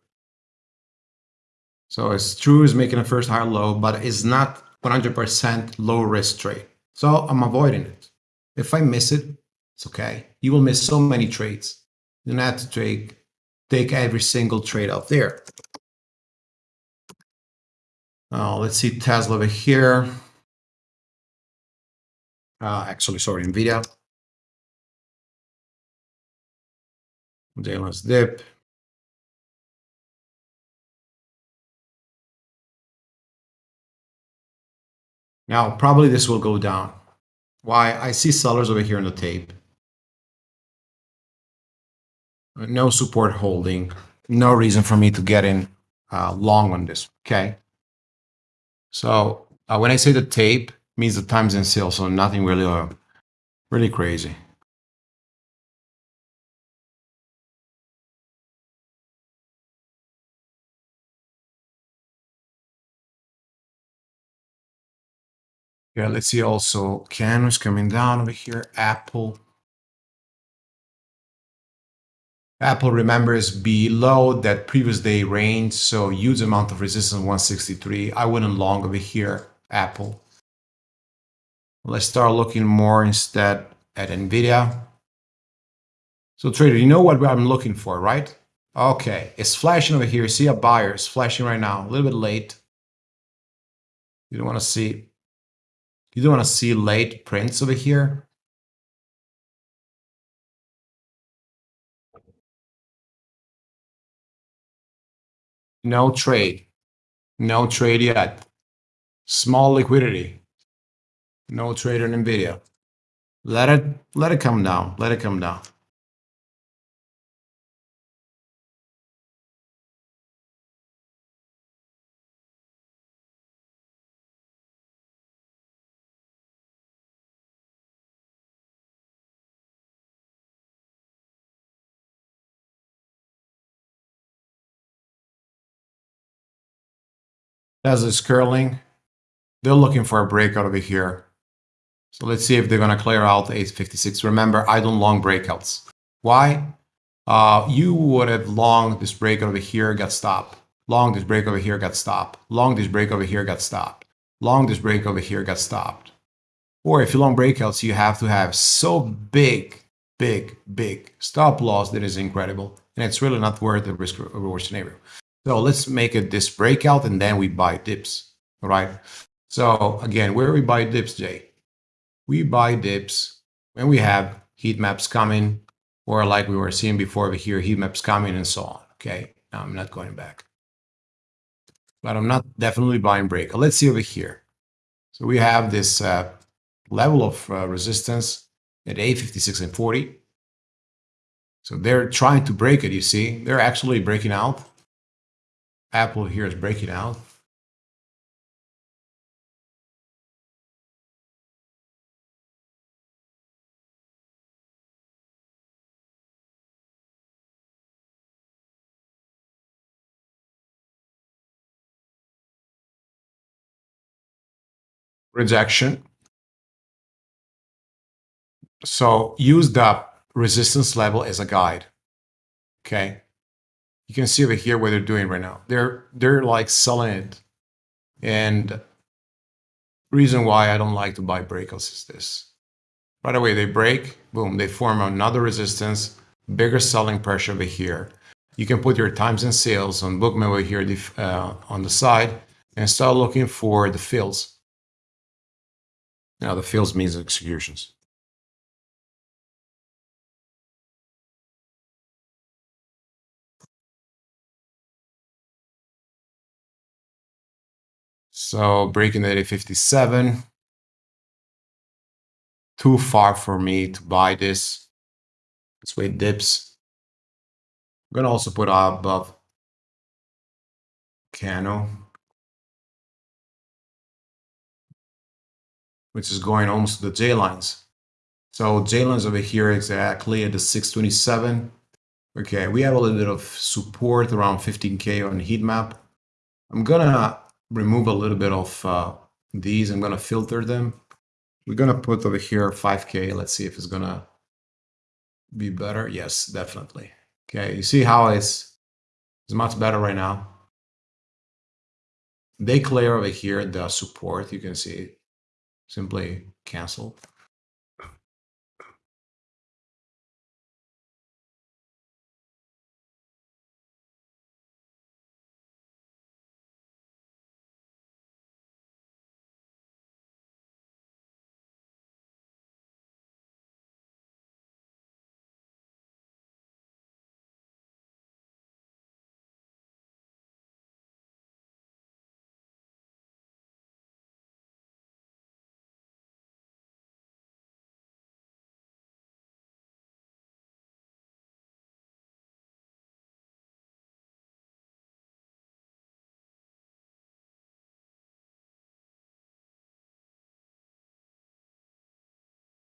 So it's true it's making a first higher low, but it's not 100% low risk trade. So I'm avoiding it. If I miss it, it's okay. You will miss so many trades. You don't have to take, take every single trade out there. Uh, let's see Tesla over here. Uh, actually, sorry, NVIDIA. Daily dip. Now, probably this will go down. Why? I see sellers over here on the tape. No support holding. No reason for me to get in uh, long on this, okay? So uh, when I say the tape, means the times in sales, so nothing really, uh, really crazy. Yeah, let's see also Canvas coming down over here, Apple. Apple remembers below that previous day range, so huge amount of resistance 163. I wouldn't long over here, Apple. Let's start looking more instead at NVIDIA. So trader, you know what I'm looking for, right? Okay, it's flashing over here. See a buyer, it's flashing right now, a little bit late. You don't want to see, you don't want to see late prints over here. No trade. No trade yet. Small liquidity. No trade on NVIDIA. Let it, let it come down. Let it come down. As is curling. They're looking for a breakout over here. So let's see if they're going to clear out 856. Remember, I don't long breakouts. Why? Uh, you would have long this break over here got stopped. Long this break over here got stopped. Long this break over here got stopped. Long this break over here got stopped. Or if you long breakouts, you have to have so big, big, big stop loss that is incredible. And it's really not worth the risk reward scenario. So let's make it this breakout and then we buy dips. right? So again, where we buy dips, Jay? We buy dips when we have heat maps coming or like we were seeing before over here, heat maps coming and so on. Okay. Now I'm not going back. But I'm not definitely buying break. Let's see over here. So we have this uh, level of uh, resistance at 856 and 40. So they're trying to break it, you see. They're actually breaking out. Apple here is breaking out. rejection. So use the resistance level as a guide. Okay. You can see over here what they're doing right now. They're they're like selling it. And reason why I don't like to buy breakouts is this. By the way, they break, boom, they form another resistance, bigger selling pressure over here. You can put your times and sales on Bookmap over here uh, on the side and start looking for the fills. Now the fills means executions. So breaking the 857. Too far for me to buy this. Let's wait dips. I'm gonna also put above Cano. which is going almost to the J lines. So J lines over here exactly at the 627. Okay, we have a little bit of support around 15K on heat map. I'm gonna remove a little bit of uh, these. I'm gonna filter them. We're gonna put over here 5K. Let's see if it's gonna be better. Yes, definitely. Okay, you see how it's, it's much better right now. They clear over here the support. You can see simply cancel.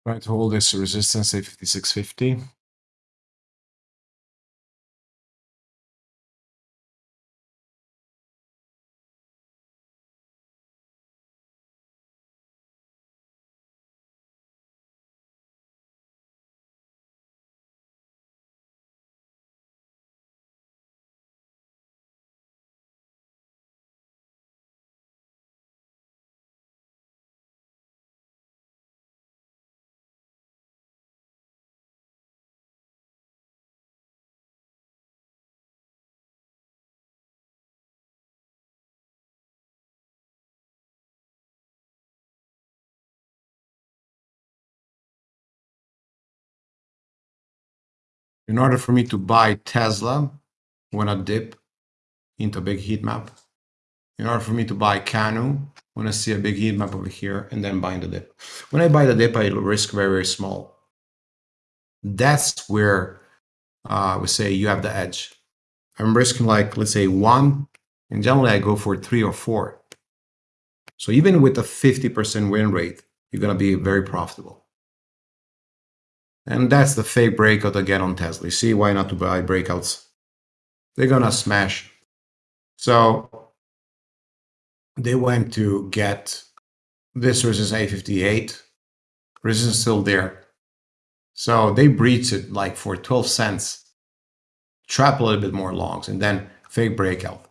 Try to hold this resistance at 5650. In order for me to buy Tesla when I dip into a big heat map, in order for me to buy Cano when I see a big heat map over here and then buying the dip. When I buy the dip, I risk very, very small. That's where uh, we say you have the edge. I'm risking like, let's say one, and generally I go for three or four. So even with a 50% win rate, you're going to be very profitable. And that's the fake breakout again on Tesla. See why not to buy breakouts? They're gonna smash. So they went to get this versus A58. resistance still there. So they breached it like for 12 cents, trap a little bit more longs, and then fake breakout.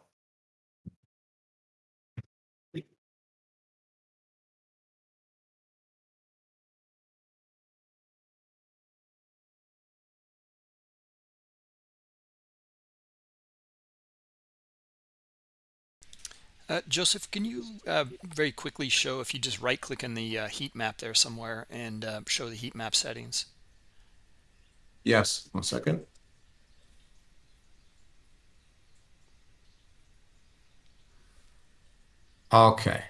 Uh, Joseph, can you uh, very quickly show if you just right click in the uh, heat map there somewhere and uh, show the heat map settings? Yes, one second. Okay.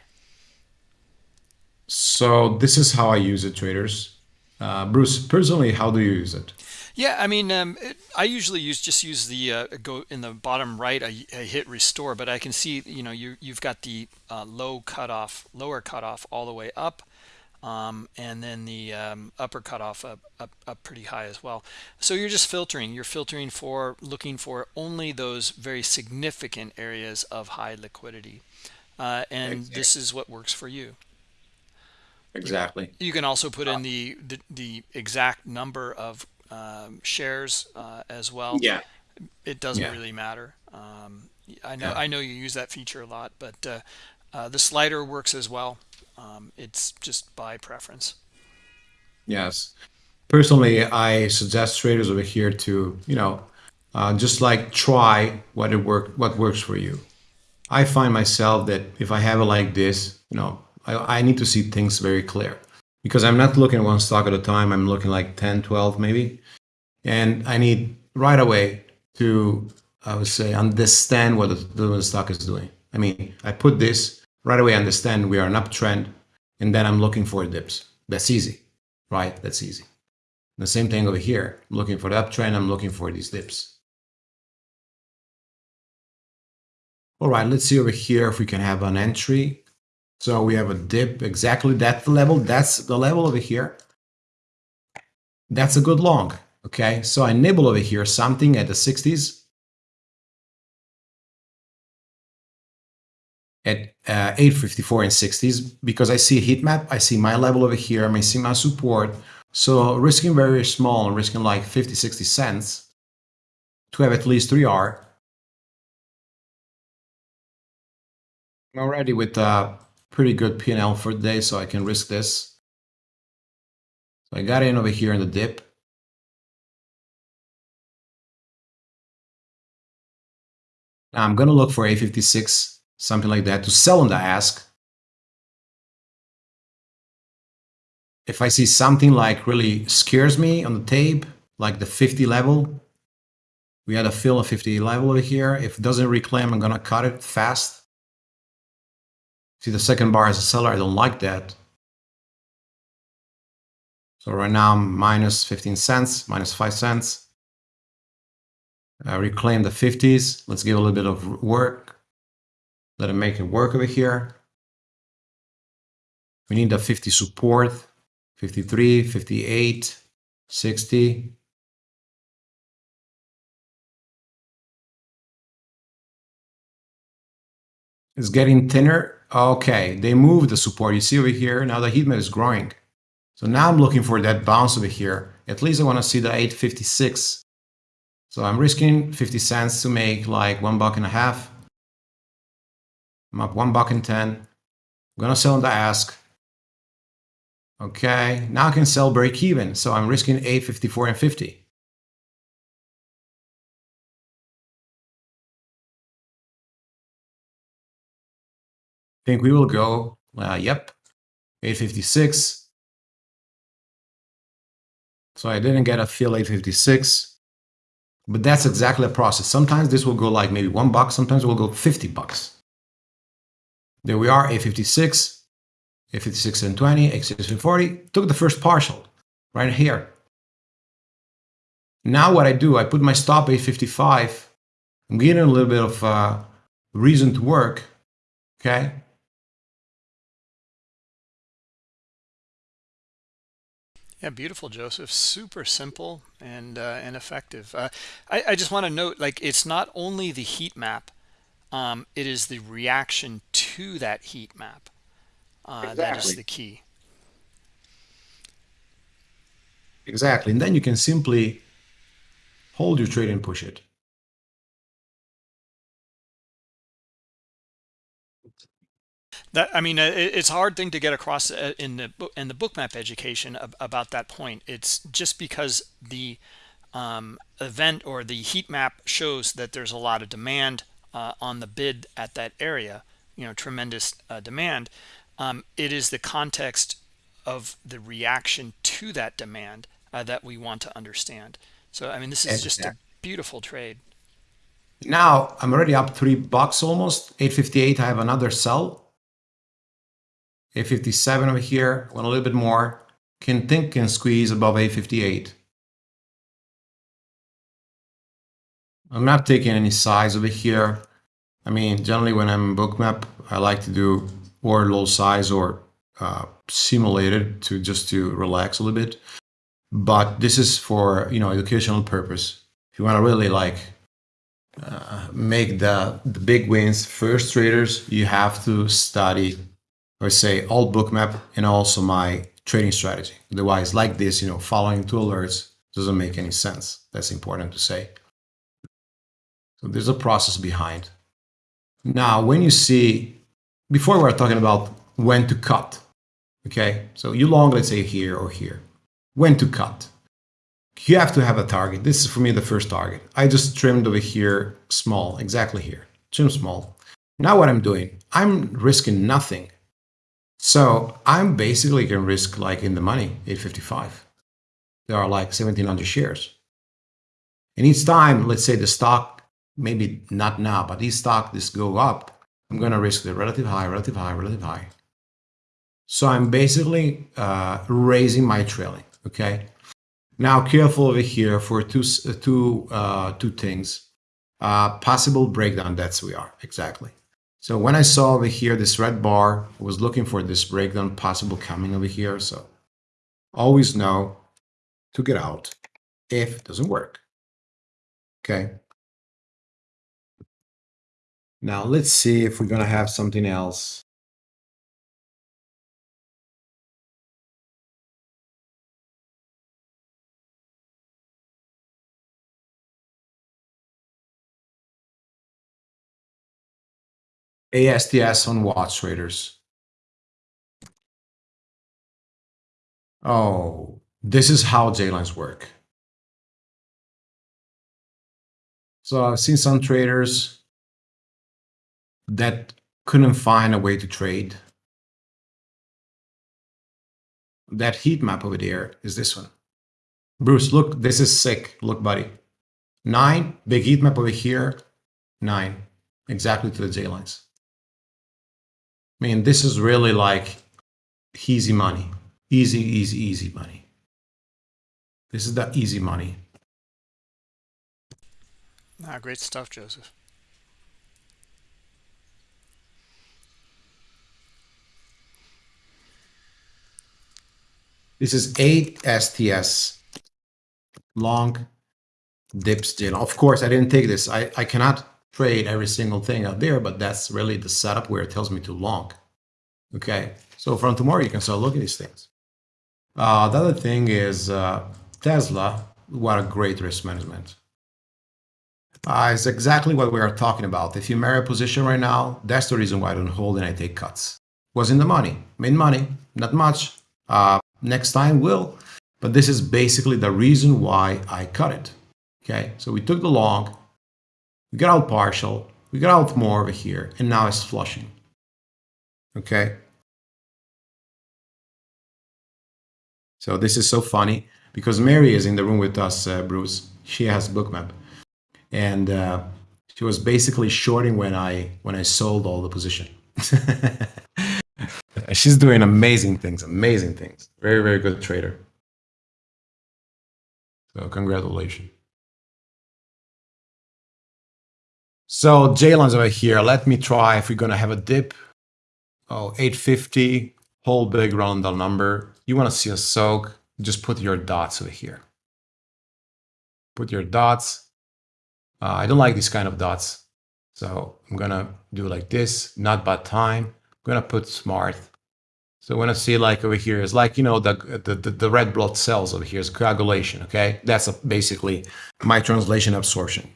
So this is how I use it, traders. Uh, Bruce, personally, how do you use it? Yeah, I mean, um, it, I usually use just use the uh, go in the bottom right. I, I, hit restore, but I can see you know you you've got the uh, low cutoff, lower cutoff all the way up, um, and then the um, upper cutoff up, up up pretty high as well. So you're just filtering. You're filtering for looking for only those very significant areas of high liquidity, uh, and exactly. this is what works for you. Exactly. You can also put in the, the, the exact number of um, shares uh, as well. Yeah, it doesn't yeah. really matter. Um, I know yeah. I know you use that feature a lot, but uh, uh, the slider works as well. Um, it's just by preference. Yes, personally, I suggest traders over here to you know uh, just like try what it work what works for you. I find myself that if I have it like this, you know, I, I need to see things very clear because I'm not looking at one stock at a time. I'm looking like 10, 12 maybe. And I need right away to, I would say, understand what the, the stock is doing. I mean, I put this right away, understand we are an uptrend, and then I'm looking for dips. That's easy, right? That's easy. The same thing over here. I'm looking for the uptrend, I'm looking for these dips. All right, let's see over here if we can have an entry so we have a dip exactly that level. That's the level over here. That's a good long. Okay, so I nibble over here something at the 60s. At uh, 854 and 60s because I see a heat map. I see my level over here. I may see my support. So risking very small, risking like 50, 60 cents to have at least 3R. I'm already with uh, pretty good P&L for the day, so I can risk this. So I got in over here in the dip. Now I'm going to look for A56, something like that, to sell on the ask. If I see something like really scares me on the tape, like the 50 level, we had a fill of 50 level over here. If it doesn't reclaim, I'm going to cut it fast. See the second bar as a seller, I don't like that. So right now I'm minus 15 cents, minus 5 cents. I reclaim the 50s. Let's give a little bit of work. Let it make it work over here. We need the 50 support, 53, 58, 60. It's getting thinner Okay, they moved the support. You see over here, now the heat map is growing. So now I'm looking for that bounce over here. At least I want to see the 856. So I'm risking 50 cents to make like one buck and a half. I'm up one buck and 10. I'm gonna sell on the ask. Okay, now I can sell break even. So I'm risking 854 and 50. Think we will go, uh, yep, 856. So I didn't get a fill 856, but that's exactly the process. Sometimes this will go like maybe one buck, sometimes it will go 50 bucks. There we are, 856, 856 and 20, 856 and 40, took the first partial right here. Now what I do, I put my stop 855, I'm getting a little bit of uh, reason to work, okay? Yeah, beautiful, Joseph. Super simple and uh, and effective. Uh, I, I just want to note, like, it's not only the heat map, um, it is the reaction to that heat map. Uh, exactly. That is the key. Exactly. And then you can simply hold your trade and push it. That I mean, it's a hard thing to get across uh, in the in the bookmap education about that point. It's just because the um, event or the heat map shows that there's a lot of demand uh, on the bid at that area, you know, tremendous uh, demand. Um, it is the context of the reaction to that demand uh, that we want to understand. So, I mean, this is just a beautiful trade. Now I'm already up three bucks almost 858. I have another sell 857 over here, went a little bit more. Can think can squeeze above 858. I'm not taking any size over here. I mean, generally when I'm bookmap, I like to do or low size or uh, simulated to just to relax a little bit. But this is for, you know, educational purpose. If you want to really like uh, make the, the big wins first traders, you have to study or say all bookmap and also my trading strategy. Otherwise, like this, you know, following two alerts doesn't make any sense. That's important to say. So there's a process behind. Now, when you see, before we are talking about when to cut, okay? So you long, let's say here or here. When to cut. You have to have a target. This is for me the first target. I just trimmed over here small, exactly here. Trim small. Now what I'm doing, I'm risking nothing. So I'm basically can risk like in the money, 855. There are like 1700 shares. And each time, let's say the stock, maybe not now, but each stock this go up, I'm going to risk the relative high, relative high, relative high. So I'm basically uh, raising my trailing. Okay. Now careful over here for two, two, uh, two things. Uh, possible breakdown, that's we are, exactly. So when I saw over here this red bar, I was looking for this breakdown possible coming over here. So always know to get out if it doesn't work. Okay. Now let's see if we're going to have something else. ASTS on watch traders. Oh, this is how J-lines work. So I've seen some traders that couldn't find a way to trade. That heat map over there is this one. Bruce, look, this is sick. Look, buddy. Nine, big heat map over here. Nine, exactly to the J lines. I mean, this is really like easy money. Easy, easy, easy money. This is the easy money. Ah, great stuff, Joseph. This is ASTS long dips deal. Of course, I didn't take this. I, I cannot trade every single thing out there, but that's really the setup where it tells me to long. Okay, so from tomorrow you can start looking at these things. Uh, the other thing is uh, Tesla, what a great risk management. Uh, it's exactly what we are talking about. If you marry a position right now, that's the reason why I don't hold and I take cuts. Was in the money, made money, not much. Uh, next time will, but this is basically the reason why I cut it. Okay, so we took the long, we got out partial, we got out more over here, and now it's flushing. Okay. So this is so funny because Mary is in the room with us, uh, Bruce. She has bookmap, and uh, she was basically shorting when I when I sold all the position. She's doing amazing things, amazing things. Very very good trader. So congratulations. So J-lines over here. Let me try if we're going to have a dip. Oh, 850, whole big round number. You want to see a soak, just put your dots over here. Put your dots. Uh, I don't like these kind of dots. So I'm going to do like this, not bad time. I'm going to put smart. So when I see like over here, it's like, you know, the, the, the, the red blood cells over here is coagulation, okay? That's a, basically my translation absorption.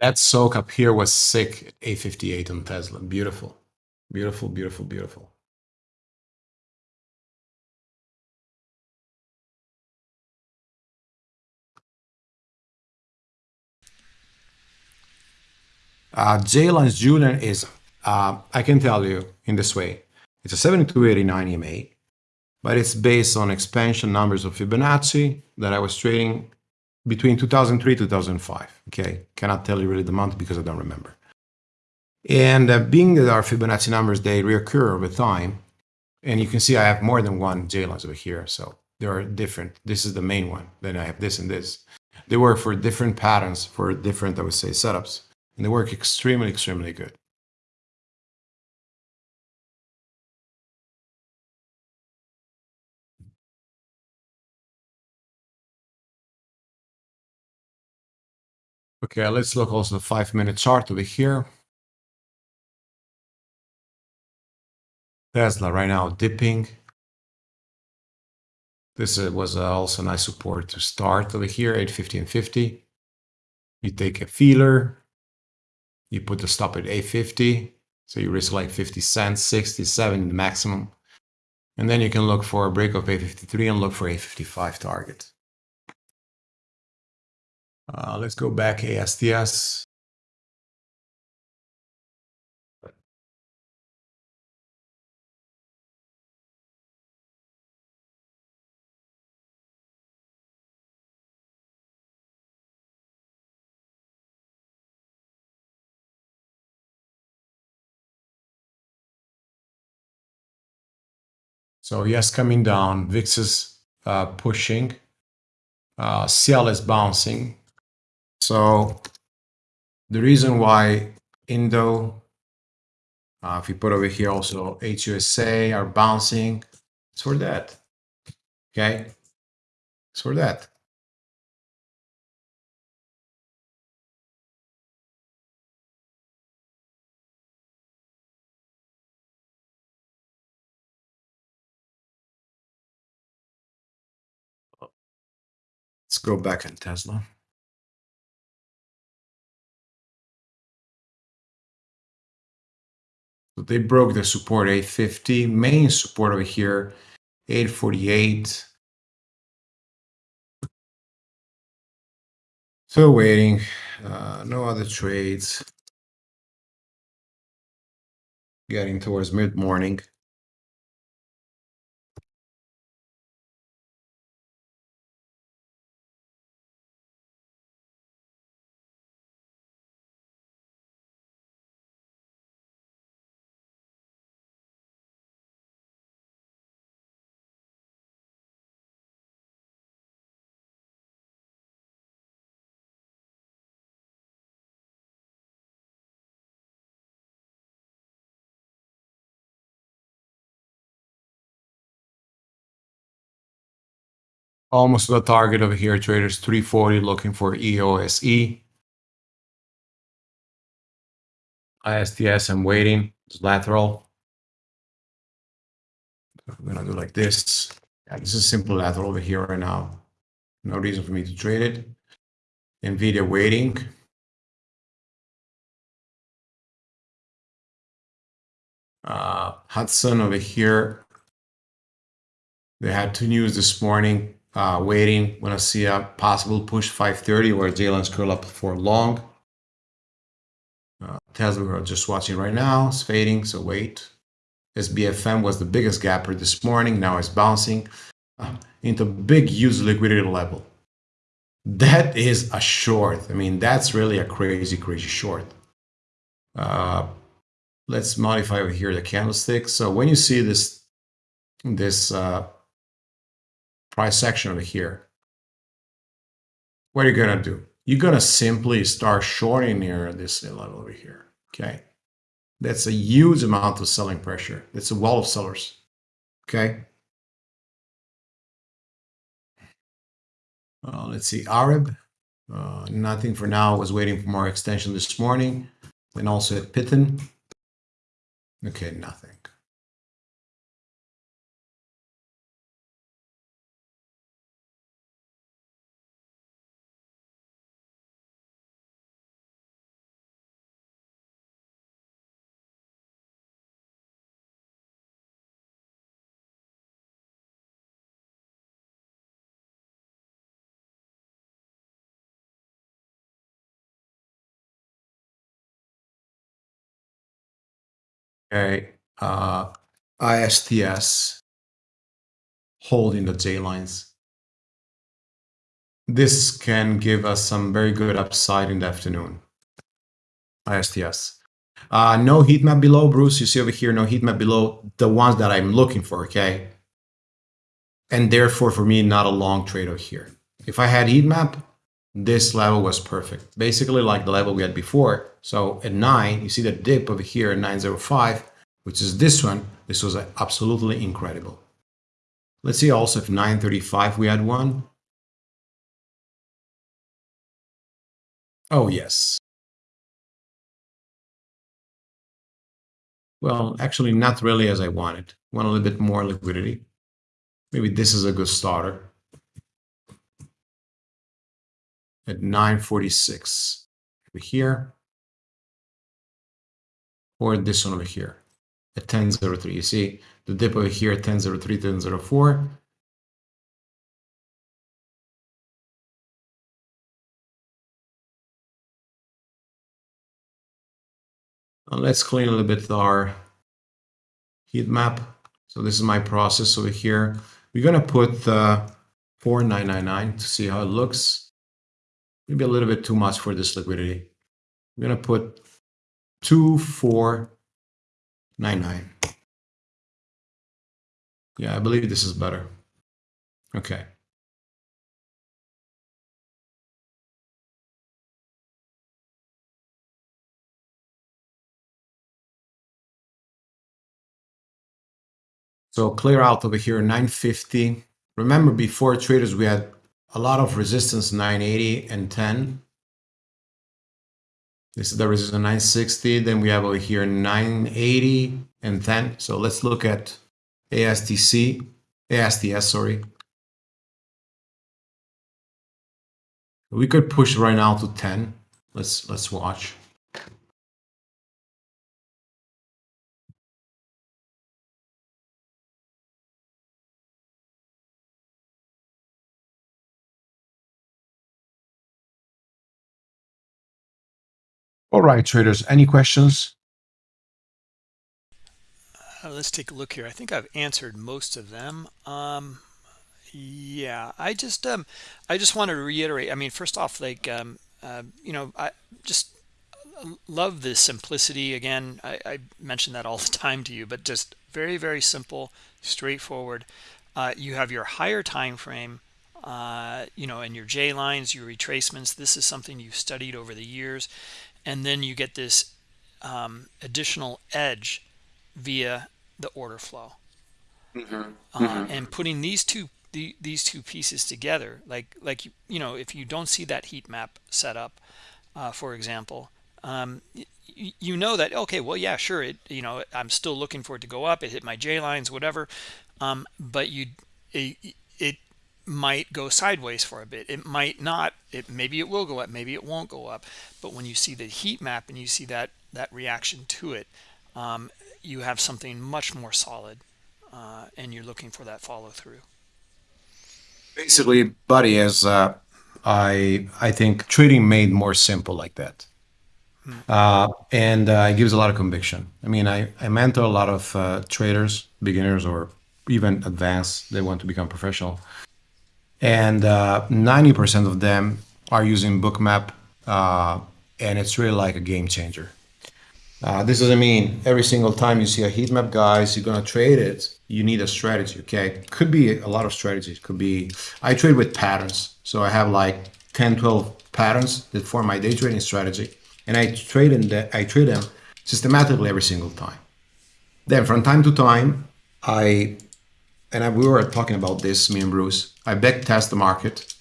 That soak up here was sick at A58 on Tesla. Beautiful. Beautiful, beautiful, beautiful. Uh, J-Lines Julian is, uh, I can tell you in this way, it's a 7289 EMA, but it's based on expansion numbers of Fibonacci that I was trading between 2003 2005. Okay, cannot tell you really the month because I don't remember. And uh, being that our Fibonacci numbers, they reoccur over time, and you can see I have more than one J-lines over here, so they are different. This is the main one. Then I have this and this. They work for different patterns, for different, I would say, setups and they work extremely, extremely good. Okay, let's look also the five minute chart over here. Tesla right now dipping. This uh, was uh, also nice support to start over here, 850 and 50. You take a feeler, you put the stop at 850. So you risk like 50 cents, 67 the maximum. And then you can look for a break of 853 and look for 855 target. Uh, let's go back ASTS. So yes, coming down, VIX is uh, pushing, uh, CL is bouncing. So the reason why Indo, uh, if you put over here also HUSA are bouncing, it's for that. Okay, it's for that. Let's go back in Tesla. So they broke the support 850, main support over here, 848. So waiting, uh, no other trades. Getting towards mid-morning. Almost the target over here, traders 340 looking for EOSE. ASTS, I'm waiting. It's lateral. I'm gonna do like this. Yeah, this is simple lateral over here right now. No reason for me to trade it. NVIDIA waiting. Uh, Hudson over here. They had two news this morning uh, waiting when I see a possible push 530 where J-Lines curl up for long. Uh, Tesla we're just watching right now, it's fading, so wait. SBFM was the biggest gapper this morning, now it's bouncing uh, into big use liquidity level. That is a short. I mean, that's really a crazy, crazy short. Uh, let's modify over here the candlestick. So when you see this, this uh, price section over here. What are you going to do? You're going to simply start shorting near this level over here. Okay. That's a huge amount of selling pressure. It's a wall of sellers. Okay. Uh, let's see, Arab. Uh, nothing for now. Was waiting for more extension this morning. And also at Pitten. Okay, nothing. Okay, uh, ASTS holding the J lines. This can give us some very good upside in the afternoon. ASTS. Uh, no heat map below, Bruce. You see over here, no heat map below the ones that I'm looking for, okay? And therefore, for me, not a long trade over here. If I had heat map, this level was perfect. Basically like the level we had before. So at 9, you see the dip over here at 905, which is this one. This was uh, absolutely incredible. Let's see also if 935 we had one. Oh, yes. Well, actually not really as I wanted. Want a little bit more liquidity. Maybe this is a good starter. At 946 over here. Or this one over here at 1003. You see the dip over here at 1003, 1004. let's clean a little bit our heat map. So this is my process over here. We're going to put uh, 4999 to see how it looks. Maybe a little bit too much for this liquidity. I'm going to put 2499. Yeah, I believe this is better. Okay. So clear out over here, 950. Remember before traders, we had a lot of resistance, 980 and 10. This is the resistance 960. Then we have over here 980 and 10. So let's look at ASTC, ASTS, sorry. We could push right now to 10. Let's let's watch. All right, traders, any questions? Uh, let's take a look here. I think I've answered most of them. Um, yeah, I just um, I just wanted to reiterate. I mean, first off, like um, uh, you know, I just love the simplicity. Again, I, I mention that all the time to you, but just very very simple, straightforward. Uh, you have your higher time frame uh, you know, and your J lines, your retracements. This is something you've studied over the years and then you get this um, additional edge via the order flow mm -hmm. Uh, mm -hmm. and putting these two the, these two pieces together like like you know if you don't see that heat map set up uh, for example um, you, you know that okay well yeah sure it you know i'm still looking for it to go up it hit my j lines whatever um, but you it, it might go sideways for a bit. It might not. It maybe it will go up maybe it won't go up. But when you see the heat map and you see that that reaction to it um, you have something much more solid uh, and you're looking for that follow through basically buddy as uh, i i think trading made more simple like that. Hmm. uh, and uh, it gives a lot of conviction. I mean i i mentor a lot of uh, traders beginners or even advanced they want to become professional and 90% uh, of them are using bookmap uh, and it's really like a game changer uh, this doesn't mean every single time you see a heat map guys you're gonna trade it you need a strategy okay could be a lot of strategies could be i trade with patterns so i have like 10 12 patterns that form my day trading strategy and i trade in that i trade them systematically every single time. Then from time to time, I and I, we were talking about this, me and Bruce. I back test the market.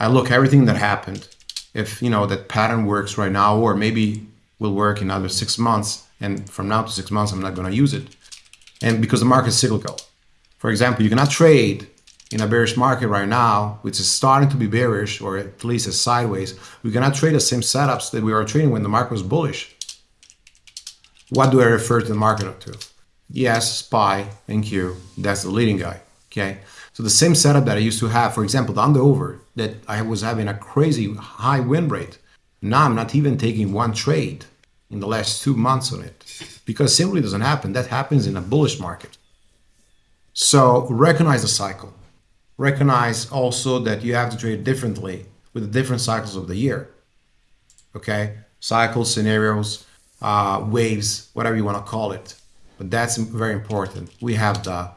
I look everything that happened. If you know that pattern works right now, or maybe will work in another six months, and from now to six months, I'm not going to use it. And because the market is cyclical. For example, you cannot trade in a bearish market right now, which is starting to be bearish, or at least a sideways. We cannot trade the same setups that we were trading when the market was bullish. What do I refer to the market up to? Yes, SPY and Q, that's the leading guy. Okay. So the same setup that I used to have, for example, the under over, that I was having a crazy high win rate. Now I'm not even taking one trade in the last two months on it because simply doesn't happen. That happens in a bullish market. So recognize the cycle. Recognize also that you have to trade differently with the different cycles of the year. Okay, cycles, scenarios, uh, waves, whatever you want to call it. But that's very important. We have the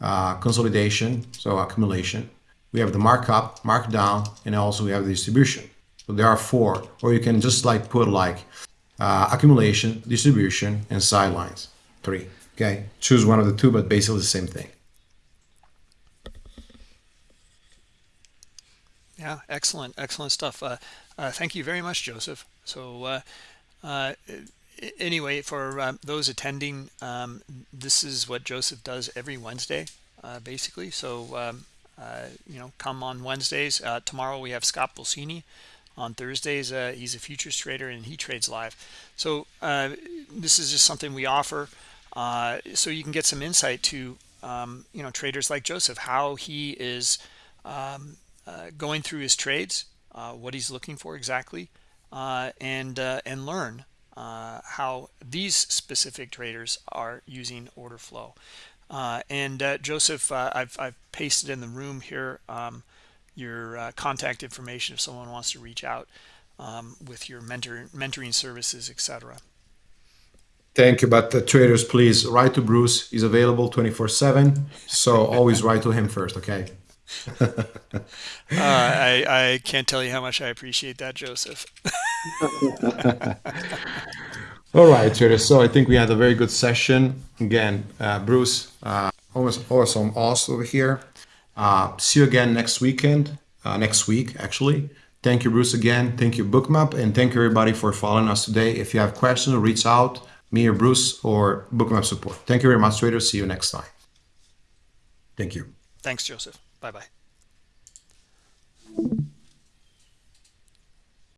uh, consolidation, so accumulation. We have the markup, markdown, and also we have the distribution. So there are four, or you can just like put like uh, accumulation, distribution, and sidelines. Three. Okay, choose one of the two, but basically the same thing. Yeah, excellent, excellent stuff. Uh, uh, thank you very much, Joseph. So uh, uh anyway, for um, those attending, um, this is what Joseph does every Wednesday, uh, basically. So, um, uh, you know, come on Wednesdays. Uh, tomorrow we have Scott Pulcini. On Thursdays, uh, he's a futures trader and he trades live. So uh, this is just something we offer uh, so you can get some insight to, um, you know, traders like Joseph, how he is um, going through his trades, what he's looking for exactly, and and learn uh, how these specific traders are using order flow. Uh, and uh, Joseph, uh, I've, I've, pasted in the room here um, your uh, contact information if someone wants to reach out um, with your mentor, mentoring services, etc. Thank you, but traders, please write to Bruce. He's available 24 7. So always write to him first, okay? uh, I, I can't tell you how much I appreciate that, Joseph. All right, traders. So I think we had a very good session. Again, uh, Bruce, uh, almost awesome, awesome over here. Uh, see you again next weekend, uh, next week, actually. Thank you, Bruce, again. Thank you, Bookmap, and thank you, everybody, for following us today. If you have questions, reach out, me or Bruce or Bookmap support. Thank you very much, traders. See you next time. Thank you. Thanks, Joseph. Bye bye.